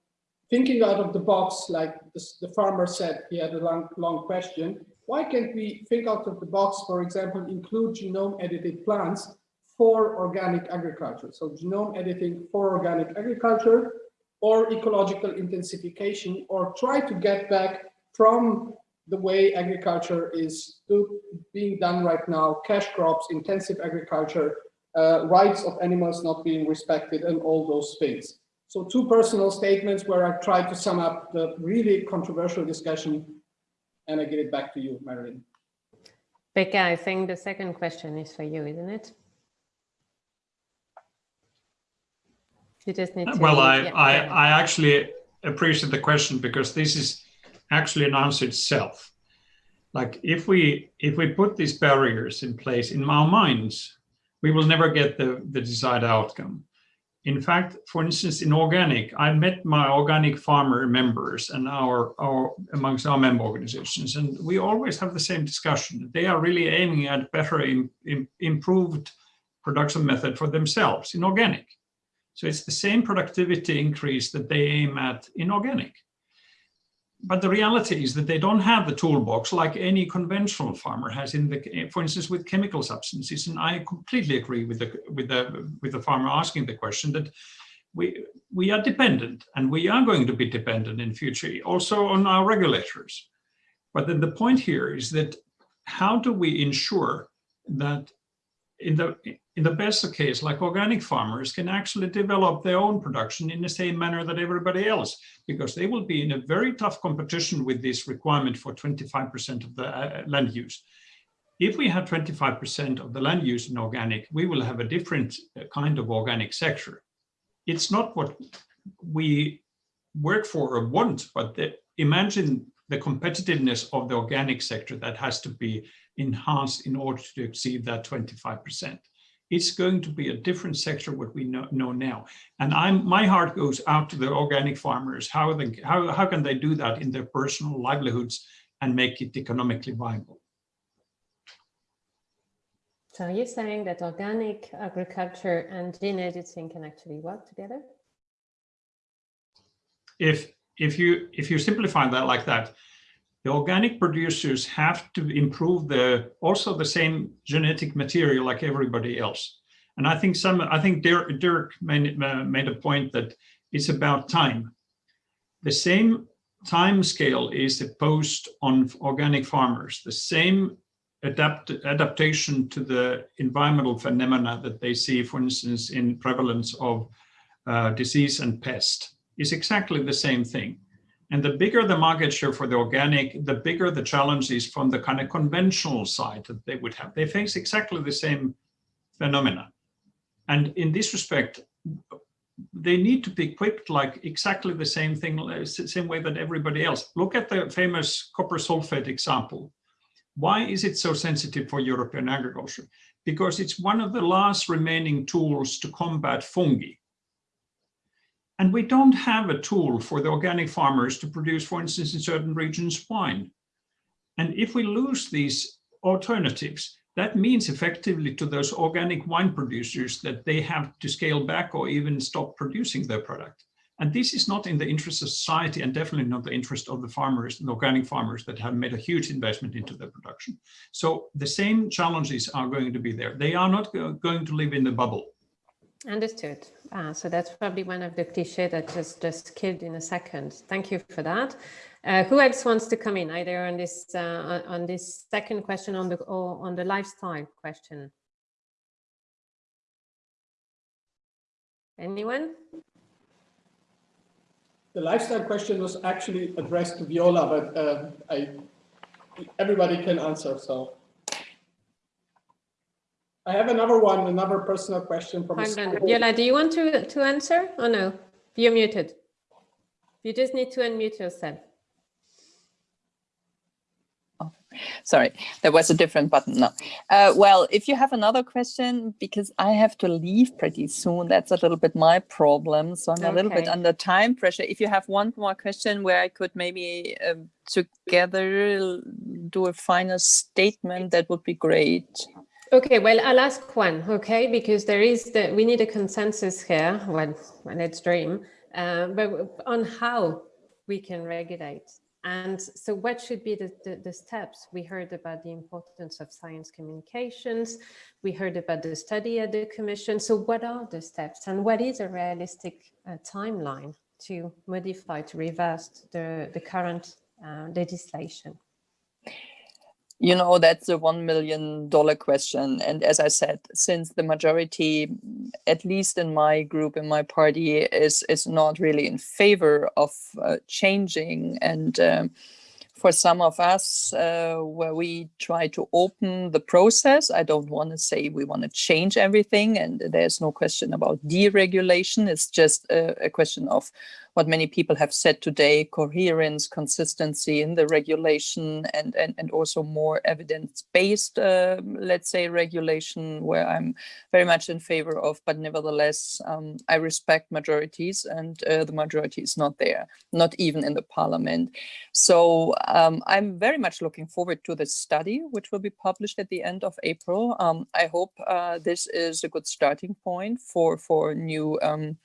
thinking out of the box, like this, the farmer said, he had a long, long question. Why can't we think out of the box, for example, include genome edited plants for organic agriculture? So genome editing for organic agriculture or ecological intensification, or try to get back from the way agriculture is being done right now, cash crops, intensive agriculture, uh, rights of animals not being respected, and all those things. So two personal statements where I try to sum up the really controversial discussion and I give it back to you, Marilena. Pekka, I think the second question is for you, isn't it? You just need to. Well, I, yeah, I. I actually appreciate the question because this is actually an answer itself. Like if we if we put these barriers in place in our minds, we will never get the, the desired outcome. In fact, for instance, in organic, I met my organic farmer members and our, our amongst our member organizations, and we always have the same discussion. They are really aiming at better, im, im, improved production method for themselves in organic. So it's the same productivity increase that they aim at in organic. But the reality is that they don't have the toolbox like any conventional farmer has in the, for instance, with chemical substances. And I completely agree with the with the with the farmer asking the question that we we are dependent and we are going to be dependent in future also on our regulators. But then the point here is that how do we ensure that in the in the best case, like organic farmers can actually develop their own production in the same manner that everybody else, because they will be in a very tough competition with this requirement for 25% of the uh, land use. If we have 25% of the land use in organic, we will have a different uh, kind of organic sector. It's not what we work for or want, but the, imagine the competitiveness of the organic sector that has to be enhanced in order to exceed that 25% it's going to be a different sector what we know, know now. And I'm my heart goes out to the organic farmers. How, they, how, how can they do that in their personal livelihoods and make it economically viable? So you're you saying that organic agriculture and gene editing can actually work together? If if you if you simplify that like that, the organic producers have to improve the also the same genetic material like everybody else. And I think some I think Dirk, Dirk made, uh, made a point that it's about time. The same time scale is imposed on organic farmers, the same adapt, adaptation to the environmental phenomena that they see, for instance, in prevalence of uh, disease and pest is exactly the same thing. And the bigger the market share for the organic, the bigger the challenge is from the kind of conventional side that they would have. They face exactly the same phenomena. And in this respect, they need to be equipped like exactly the same thing, same way that everybody else. Look at the famous copper sulfate example. Why is it so sensitive for European agriculture? Because it's one of the last remaining tools to combat fungi. And we don't have a tool for the organic farmers to produce, for instance, in certain regions, wine. And if we lose these alternatives, that means effectively to those organic wine producers that they have to scale back or even stop producing their product. And this is not in the interest of society and definitely not the interest of the farmers, the organic farmers that have made a huge investment into their production. So the same challenges are going to be there. They are not going to live in the bubble. Understood. Uh, so that's probably one of the cliches that just just killed in a second. Thank you for that. Uh, who else wants to come in either on this uh, on this second question on the or on the lifestyle question? Anyone? The lifestyle question was actually addressed to Viola, but uh, I everybody can answer. So. I have another one, another personal question from. Viola, do you want to, to answer or no? You're muted. You just need to unmute yourself. Oh, sorry, there was a different button. No. Uh, well, if you have another question, because I have to leave pretty soon, that's a little bit my problem. So I'm okay. a little bit under time pressure. If you have one more question where I could maybe uh, together do a final statement, that would be great. Okay, well, I'll ask one, okay, because there is the, we need a consensus here, well, let's dream, uh, but on how we can regulate. And so what should be the, the, the, steps? We heard about the importance of science communications. We heard about the study at the commission. So what are the steps and what is a realistic uh, timeline to modify, to reverse the, the current uh, legislation? You know, that's a $1 million question. And as I said, since the majority, at least in my group, in my party, is, is not really in favor of uh, changing and um, for some of us uh, where we try to open the process. I don't want to say we want to change everything and there's no question about deregulation. It's just a, a question of what many people have said today, coherence, consistency in the regulation and, and, and also more evidence-based, uh, let's say, regulation where I'm very much in favor of, but nevertheless, um, I respect majorities and uh, the majority is not there, not even in the parliament. So um, I'm very much looking forward to this study, which will be published at the end of April. Um, I hope uh, this is a good starting point for, for new um,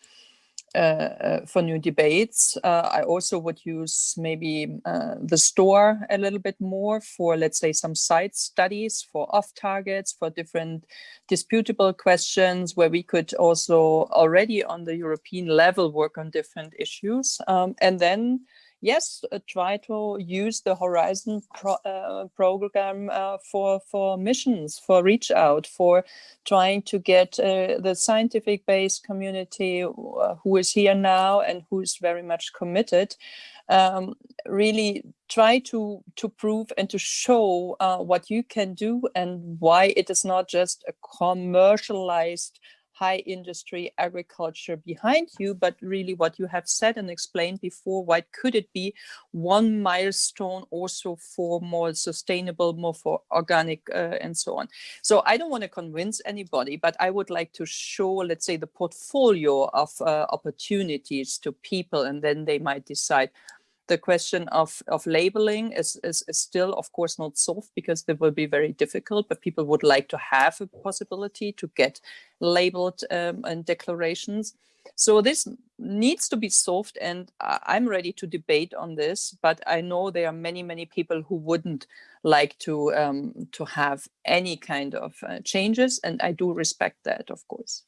uh, uh, for new debates. Uh, I also would use maybe the store a little bit more for, let's say, some side studies for off targets, for different disputable questions where we could also already on the European level work on different issues. Um, and then yes, uh, try to use the Horizon pro, uh, program uh, for, for missions, for reach out, for trying to get uh, the scientific based community uh, who is here now and who is very much committed, um, really try to, to prove and to show uh, what you can do and why it is not just a commercialized high industry agriculture behind you, but really what you have said and explained before, why could it be one milestone also for more sustainable, more for organic uh, and so on. So I don't want to convince anybody, but I would like to show, let's say, the portfolio of uh, opportunities to people, and then they might decide, the question of, of labeling is, is, is, still, of course, not solved because it will be very difficult, but people would like to have a possibility to get labeled um, and declarations. So this needs to be solved and I'm ready to debate on this, but I know there are many, many people who wouldn't like to, um, to have any kind of uh, changes and I do respect that, of course.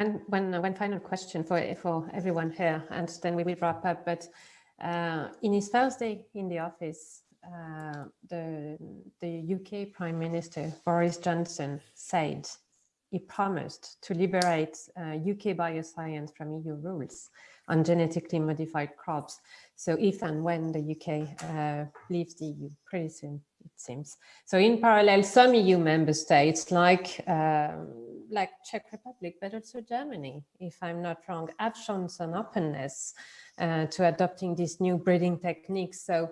One, one, one final question for, for everyone here, and then we will wrap up. But uh, in his first day in the office, uh, the, the UK Prime Minister, Boris Johnson, said he promised to liberate uh, UK bioscience from EU rules on genetically modified crops. So if and when the UK uh, leaves the EU, pretty soon, it seems. So in parallel, some EU member states like um, like Czech Republic, but also Germany, if I'm not wrong, have shown some openness uh, to adopting these new breeding techniques. So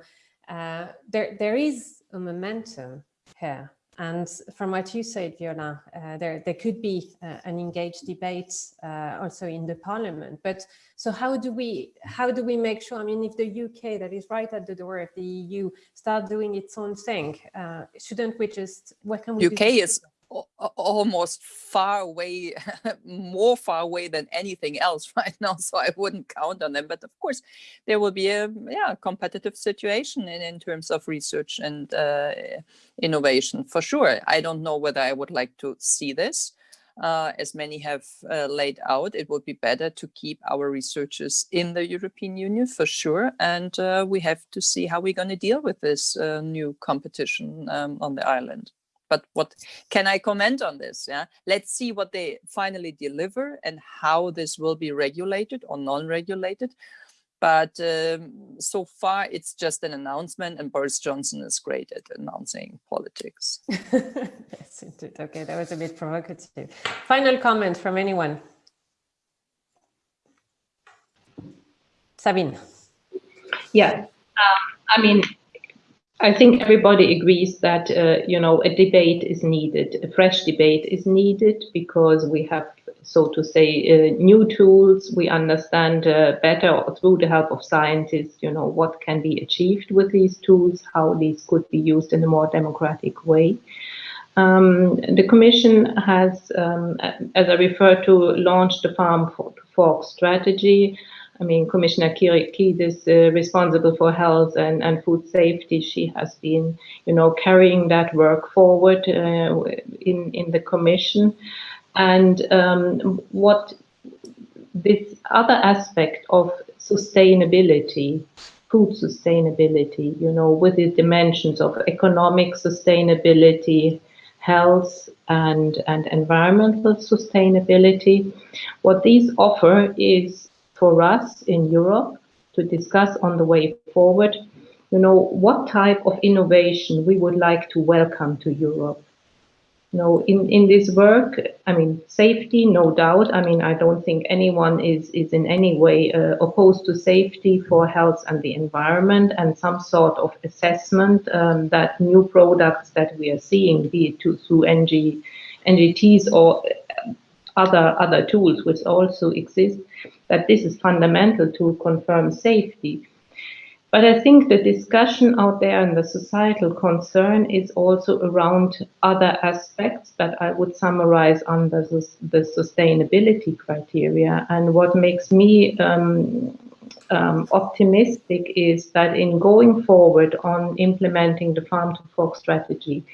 uh, there, there is a momentum here. And from what you said, Viola, uh, there, there could be uh, an engaged debate uh, also in the parliament. But so how do we how do we make sure? I mean, if the UK that is right at the door of the EU start doing its own thing, uh, shouldn't we just what can we UK is almost far away, more far away than anything else right now. So I wouldn't count on them. But of course, there will be a yeah competitive situation in, in terms of research and uh, innovation for sure. I don't know whether I would like to see this. Uh, as many have uh, laid out, it would be better to keep our researchers in the European Union for sure. And uh, we have to see how we're going to deal with this uh, new competition um, on the island but what can I comment on this? Yeah, let's see what they finally deliver and how this will be regulated or non-regulated. But um, so far, it's just an announcement, and Boris Johnson is great at announcing politics. yes, indeed. Okay, that was a bit provocative. Final comment from anyone? Sabine. Yeah, um, I mean, I think everybody agrees that uh, you know a debate is needed, a fresh debate is needed because we have, so to say, uh, new tools. We understand uh, better through the help of scientists, you know, what can be achieved with these tools, how these could be used in a more democratic way. Um, the Commission has, um, as I referred to, launched the Farm to Fork strategy. I mean, Commissioner Kyriakides, uh, responsible for health and, and food safety, she has been, you know, carrying that work forward uh, in, in the Commission. And um, what this other aspect of sustainability food sustainability, you know, with the dimensions of economic sustainability, health and, and environmental sustainability. What these offer is for us in Europe to discuss on the way forward, you know, what type of innovation we would like to welcome to Europe. You know, in, in this work, I mean, safety, no doubt. I mean, I don't think anyone is, is in any way uh, opposed to safety for health and the environment and some sort of assessment um, that new products that we are seeing, be it to, through NG, NGTs or other, other tools which also exist, that this is fundamental to confirm safety. But I think the discussion out there and the societal concern is also around other aspects that I would summarize under the, the sustainability criteria. And what makes me um, um, optimistic is that in going forward on implementing the farm to fork strategy,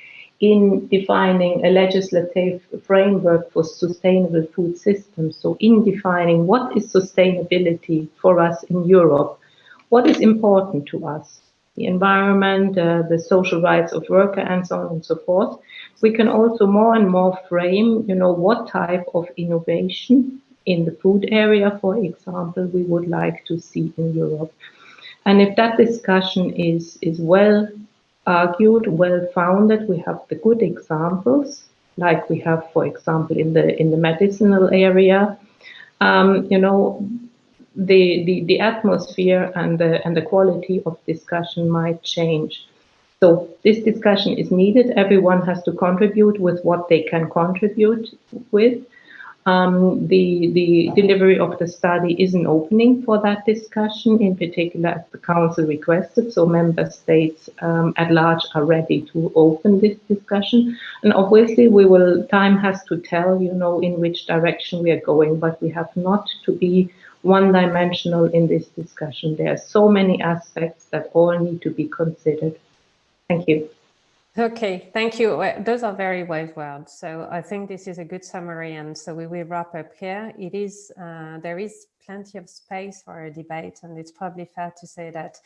in defining a legislative framework for sustainable food systems, so in defining what is sustainability for us in Europe, what is important to us, the environment, uh, the social rights of worker, and so on and so forth. We can also more and more frame, you know, what type of innovation in the food area, for example, we would like to see in Europe. And if that discussion is, is well argued, well founded, we have the good examples, like we have, for example, in the in the medicinal area. Um, you know, the, the, the atmosphere and the, and the quality of discussion might change. So this discussion is needed. Everyone has to contribute with what they can contribute with. Um, the, the delivery of the study is an opening for that discussion, in particular as the Council requested, so member states um, at large are ready to open this discussion. And obviously we will, time has to tell, you know, in which direction we are going, but we have not to be one-dimensional in this discussion. There are so many aspects that all need to be considered. Thank you. Okay, thank you. Those are very wise words. So I think this is a good summary. And so we will wrap up here. It is, uh, there is plenty of space for a debate. And it's probably fair to say that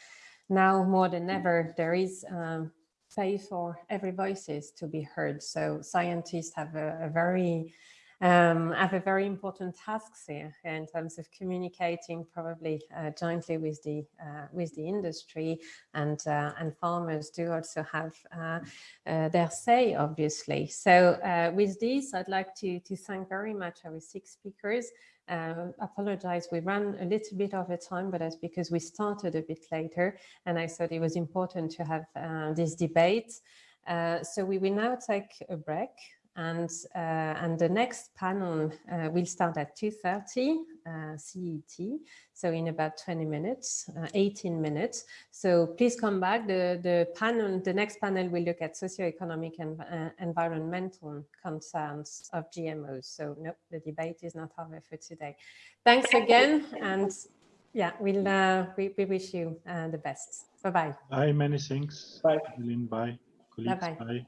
now more than ever, there is um, space for every voices to be heard. So scientists have a, a very um, have a very important task here in terms of communicating probably uh, jointly with the uh, with the industry and uh, and farmers do also have uh, uh, their say obviously. So uh, with this I'd like to to thank very much our six speakers. Uh, apologize, we ran a little bit over time, but that's because we started a bit later and I thought it was important to have this debate. So we will now take a break and, uh, and the next panel uh, will start at 2.30 uh, CET, so in about 20 minutes, 18 minutes. So please come back. The, the panel, the next panel will look at socioeconomic and environmental concerns of GMOs. So no, the debate is not over for today. Thanks again. And yeah, we'll, uh, we, we wish you uh, the best. Bye-bye. Bye, many thanks. Bye. Bye. Bye-bye. Bye.